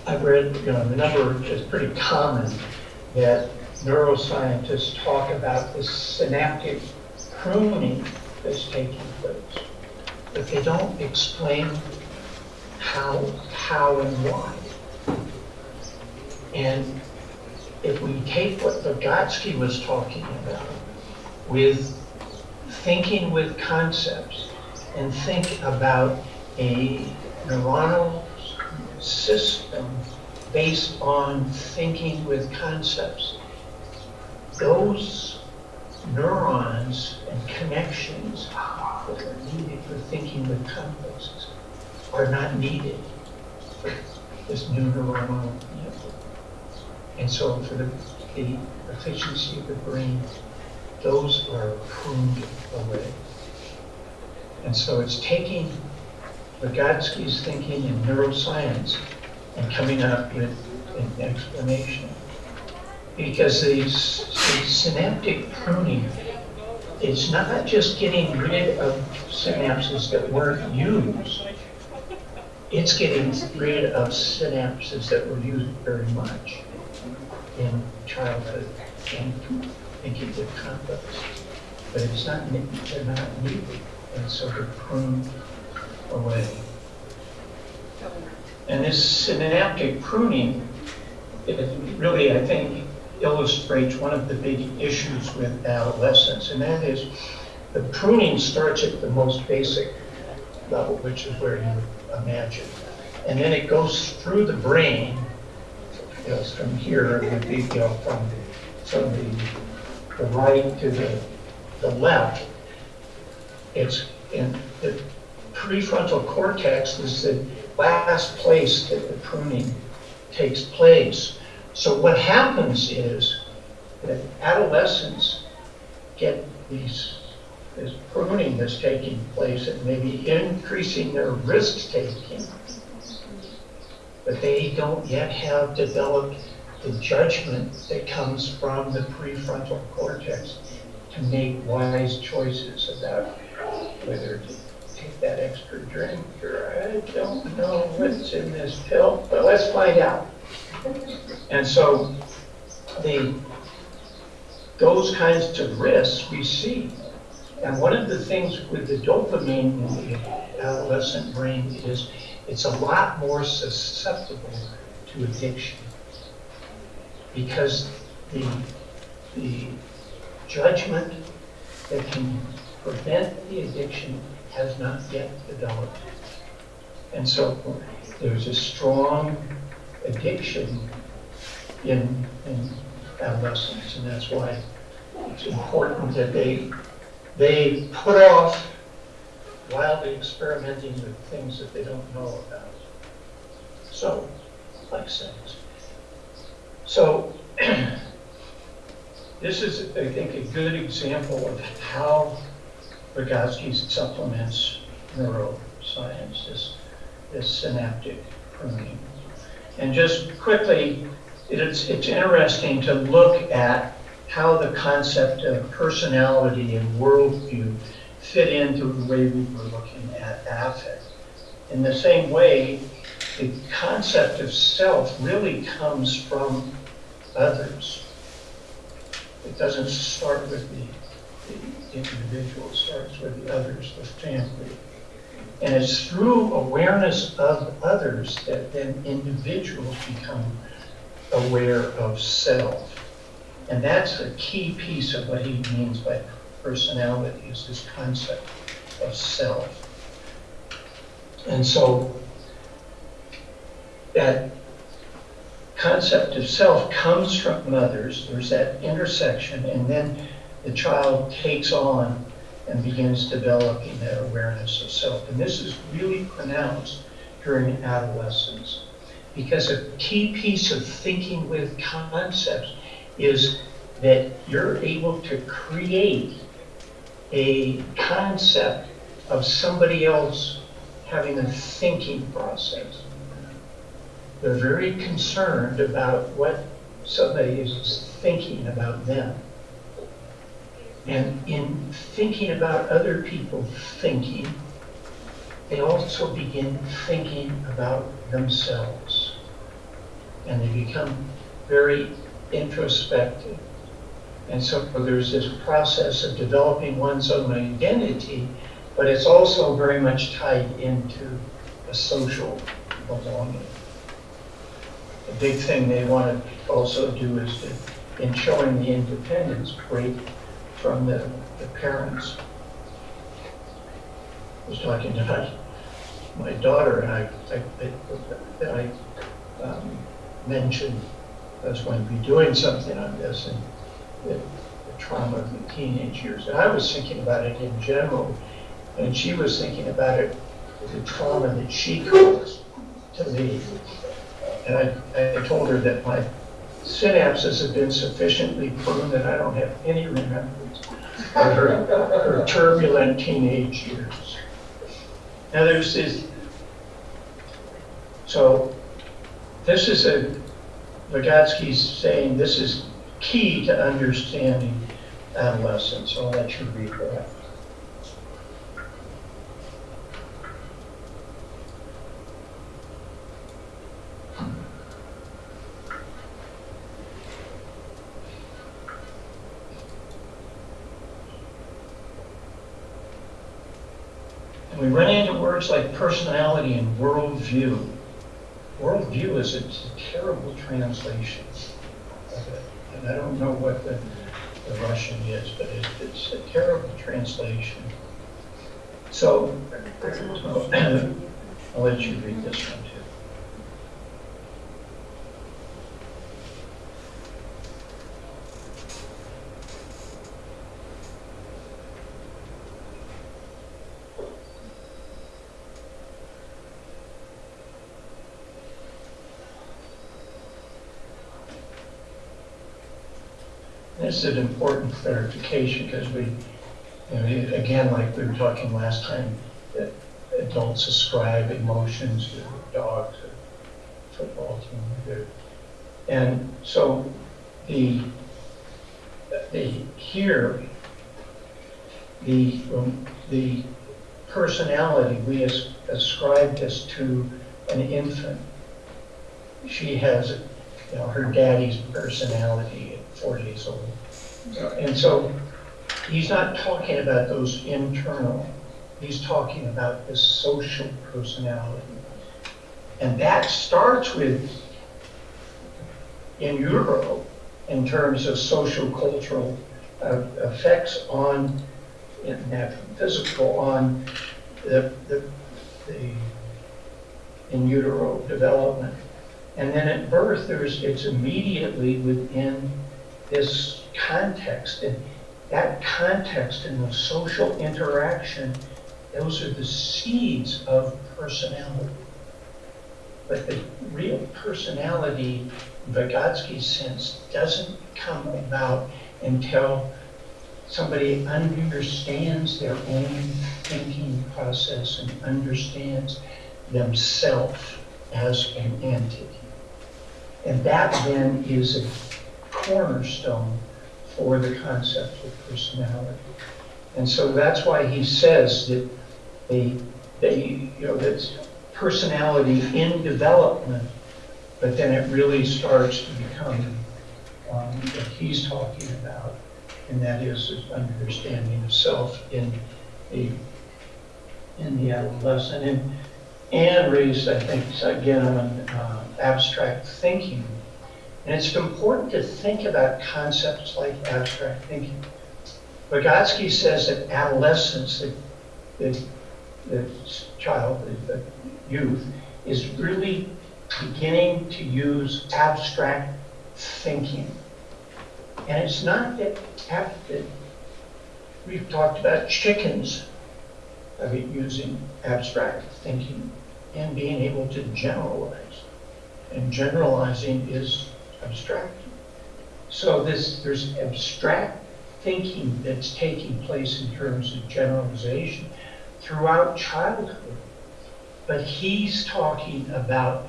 I've read, you know, the number is pretty common that neuroscientists talk about the synaptic pruning that's taking place. But they don't explain how, how and why. And if we take what Vygotsky was talking about with thinking with concepts and think about a neuronal system based on thinking with concepts, those neurons and connections that are needed for thinking with complexes are not needed for this new neuronal network. And so for the, the efficiency of the brain, those are pruned away. And so it's taking Vygotsky's thinking in neuroscience and coming up with an explanation. Because the, synaptic pruning is not just getting rid of synapses that weren't used, it's getting rid of synapses that were used very much in childhood and thinking with complex. But it's not, they're not needed, and so they're pruned away. And this synaptic pruning, it really, I think, illustrates one of the big issues with adolescence, and that is the pruning starts at the most basic level, which is where you imagine. And then it goes through the brain you know, from here, it would be, you know, from, from the, the right to the, the left. It's in the prefrontal cortex is the last place that the pruning takes place. So what happens is that adolescents get these this pruning that's taking place and maybe increasing their risk taking but they don't yet have developed the judgment that comes from the prefrontal cortex to make wise choices about whether to take that extra drink or I don't know what's in this pill, but let's find out. And so the those kinds of risks we see. And one of the things with the dopamine in the adolescent brain is it's a lot more susceptible to addiction because the, the judgment that can prevent the addiction has not yet developed. And so there's a strong addiction in, in adolescence, and that's why it's important that they, they put off wildly experimenting with things that they don't know about. So, like sex. So, [CLEARS THROAT] this is, I think, a good example of how Vygotsky supplements neuroscience, this, this synaptic pruning. And just quickly, it's, it's interesting to look at how the concept of personality and worldview fit into the way we were looking at affect. In the same way, the concept of self really comes from others. It doesn't start with the individual, starts with the others, the family. And it's through awareness of others that then individuals become aware of self. And that's a key piece of what he means by personality is this concept of self. And so that concept of self comes from others. There's that intersection, and then the child takes on and begins developing that awareness of self. And this is really pronounced during adolescence. Because a key piece of thinking with concepts is that you're able to create a concept of somebody else having a thinking process. They're very concerned about what somebody is thinking about them. And in thinking about other people thinking, they also begin thinking about themselves. And they become very introspective. And so there's this process of developing one's own identity, but it's also very much tied into a social belonging. The big thing they want to also do is to, in showing the independence, break from the, the parents. I was talking to my, my daughter and I, I, I, I um, mentioned I was going to be doing something on this and the, the trauma of the teenage years. And I was thinking about it in general, and she was thinking about it, the trauma that she caused to me. And I, I told her that my synapses have been sufficiently pruned that I don't have any remembrance her, her turbulent teenage years. Now there's this, so this is a, Vygotsky's saying this is key to understanding adolescence. So I'll let you read that. And we run into words like personality and worldview. Worldview is a, terrible translation. And I don't know what the, the Russian is, but it, it's a terrible translation. So, so [COUGHS] I'll let you read this one is an important clarification because we, you know, again, like we were talking last time, adults ascribe emotions to dogs or football team. or- And so the, the, here, the, um, the personality, we as- ascribe this to an infant. She has, you know, her daddy's personality at four days old. And so he's not talking about those internal, he's talking about this social personality. And that starts with in utero in terms of social cultural uh, effects on in physical on the, the, the in utero development. And then at birth, there's, it's immediately within this context. And that context and the social interaction, those are the seeds of personality. But the real personality, Vygotsky's sense, doesn't come about until somebody understands their own thinking process and understands themselves as an entity. And that then is a cornerstone for the concept of personality. And so that's why he says that they, they, you know, that's personality in development, but then it really starts to become um, what he's talking about, and that is an understanding of self in the in the adolescent. And Anne raised, I think, again on uh, abstract thinking, and it's important to think about concepts like abstract thinking. Vygotsky says that adolescence, the, the, the child, the, the youth, is really beginning to use abstract thinking. And it's not that, that we've talked about chickens of it using abstract thinking and being able to generalize. and generalizing is abstracting. So this, there's abstract thinking that's taking place in terms of generalization throughout childhood. But he's talking about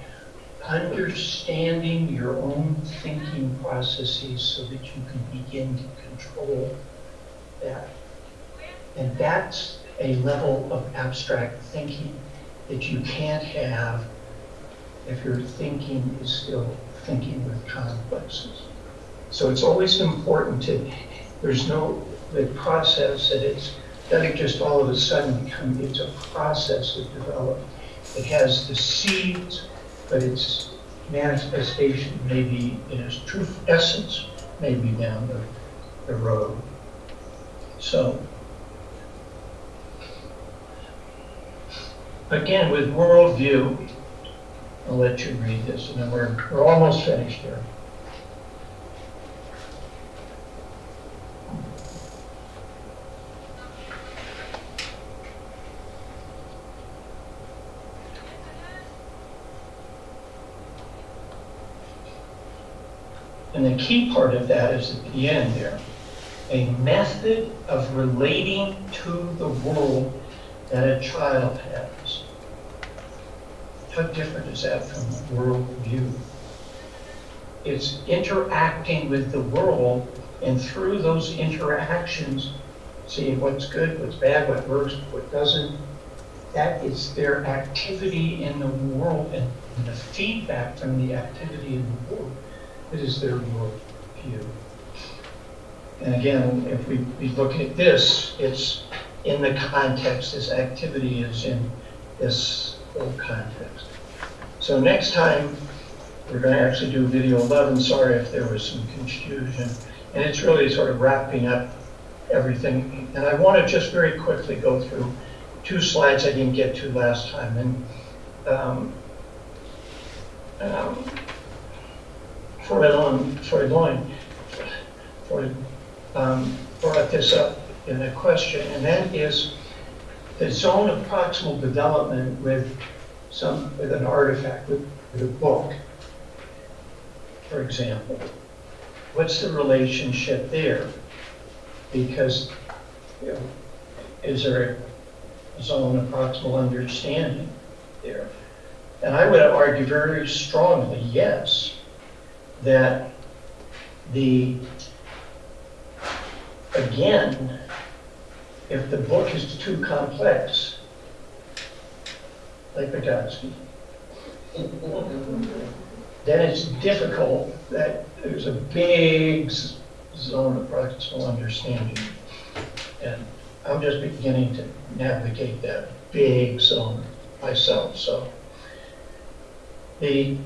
understanding your own thinking processes so that you can begin to control that. And that's a level of abstract thinking that you can't have if your thinking is still thinking with complexes. So it's always important to, there's no, the process that it's, doesn't just all of a sudden become, it's a process of development. It has the seeds, but its manifestation may be, in its true essence, may be down the, the road. So, again, with worldview, I'll let you read this, and then we're, we're almost finished here. And the key part of that is at the end there. A method of relating to the world that a child has. How different is that from worldview? It's interacting with the world, and through those interactions, seeing what's good, what's bad, what works, what doesn't. That is their activity in the world, and the feedback from the activity in the world it is their worldview. And again, if we, we look at this, it's in the context, this activity is in this whole context. So next time, we're going to actually do video 11. Sorry if there was some confusion. And it's really sort of wrapping up everything. And I want to just very quickly go through two slides I didn't get to last time. And um, um, Freud, Freud, Freud um, brought this up in a question, and that is the zone of proximal development with some with an artifact, with, with a book, for example. What's the relationship there? Because you know, is there a zone of proximal understanding there? And I would argue very strongly, yes that the, again, if the book is too complex, like Vygotsky, then it's difficult that there's a big zone of practical understanding. And I'm just beginning to navigate that big zone myself, so. The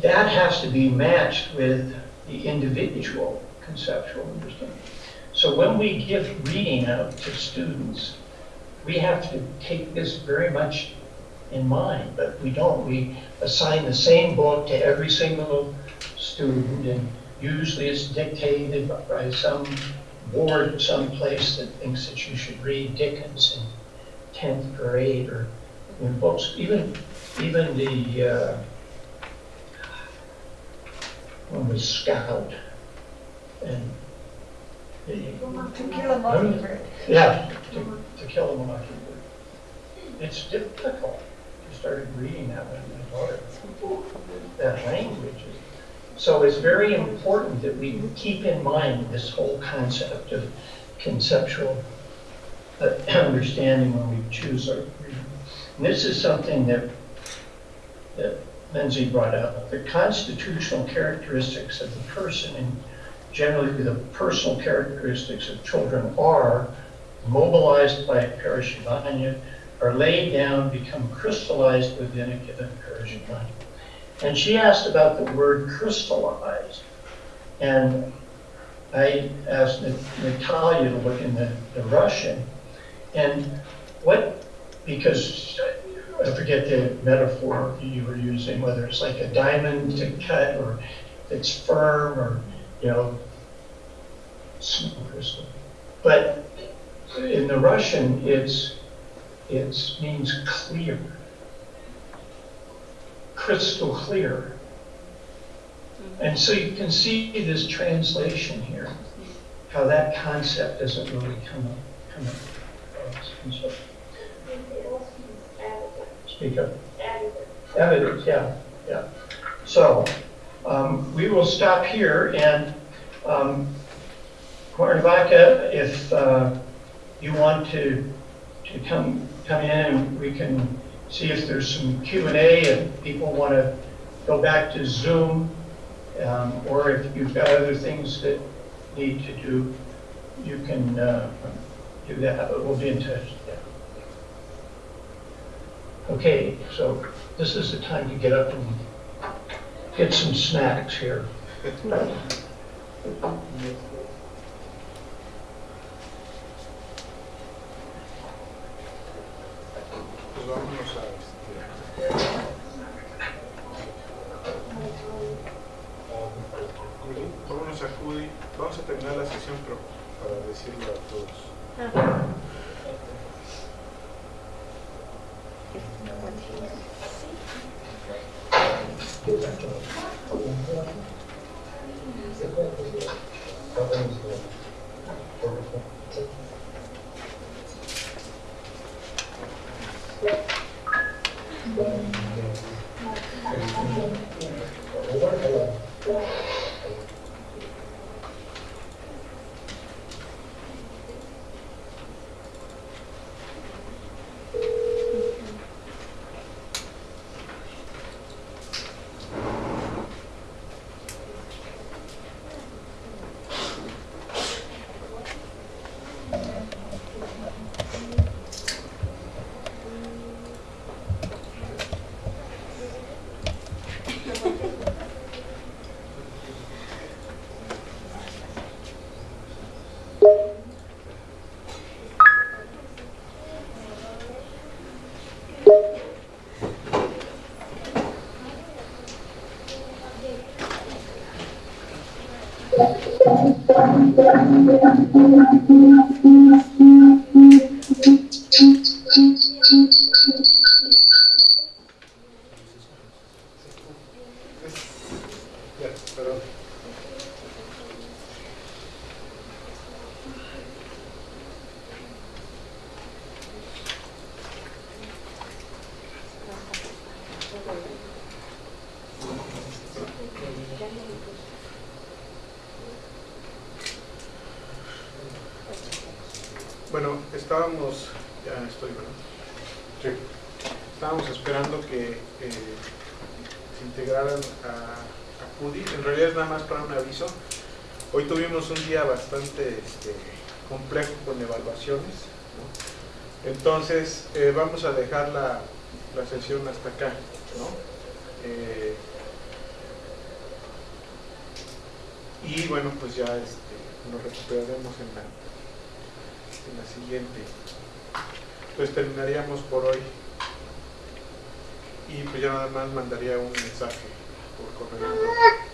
that has to be matched with the individual conceptual understanding. So when we give reading out to students, we have to take this very much in mind, but we don't. We assign the same book to every single student, and usually it's dictated by some board someplace that thinks that you should read Dickens in 10th grade or in books. Even, even the uh, one was Scout. And To kill a mockingbird. yeah, to, to kill a mockingbird. It's difficult. I started reading that when my daughter, that language. So it's very important that we keep in mind this whole concept of conceptual uh, [CLEARS THROAT] understanding when we choose our reading. And this is something that, that Lindsay brought up, the constitutional characteristics of the person and generally the personal characteristics of children are mobilized by a perezhivanie, are laid down, become crystallized within a given perezhivanie. And she asked about the word crystallized. And I asked Natalia to look in the, the Russian. And what, because I forget the metaphor you were using, whether it's like a diamond to cut or it's firm or, you know, crystal. But in the Russian, it's, it means clear. crystal clear. And so you can see this translation here, how that concept doesn't really come up, come. And so- Speak up. Evidence, yeah, yeah. So, um, we will stop here and, um, Cuernavaca, if, uh, you want to, to come, come in and we can see if there's some Q and A and people want to go back to Zoom, um, or if you've got other things that need to do, you can, uh, do that, but we'll be in touch, yeah. Okay, so this is the time to get up and get some snacks here. [LAUGHS] vámonos a. Cudi. Vamos a terminar la sesión, pero para decirlo a todos. Yes, pero... Esperando que eh, se integraran a, a CUDI. En realidad es nada más para un aviso. Hoy tuvimos un día bastante este, complejo con evaluaciones. Entonces, eh, vamos a dejar la, la sesión hasta acá. Eh, y bueno, pues ya este, nos recuperaremos en la, en la siguiente. Entonces terminaríamos por hoy. Y pues ya nada más mandaría un mensaje por correo.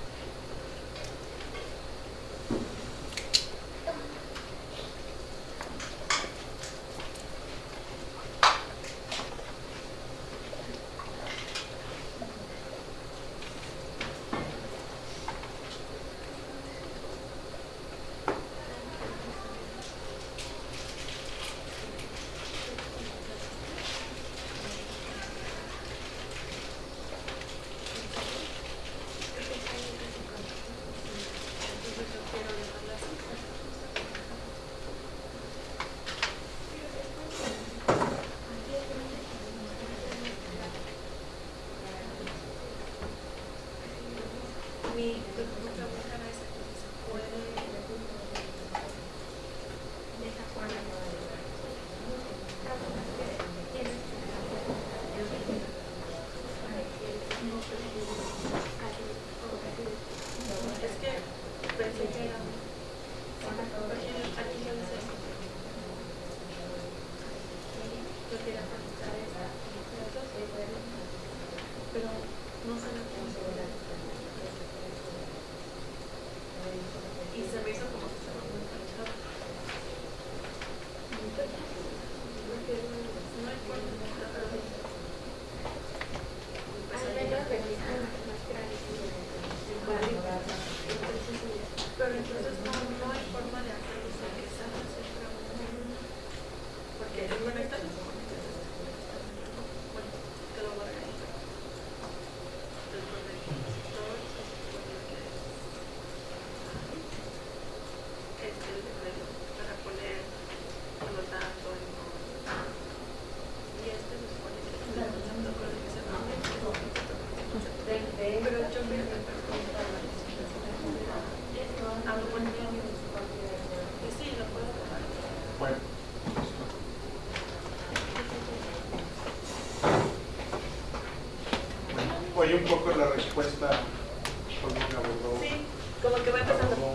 Un poco la respuesta,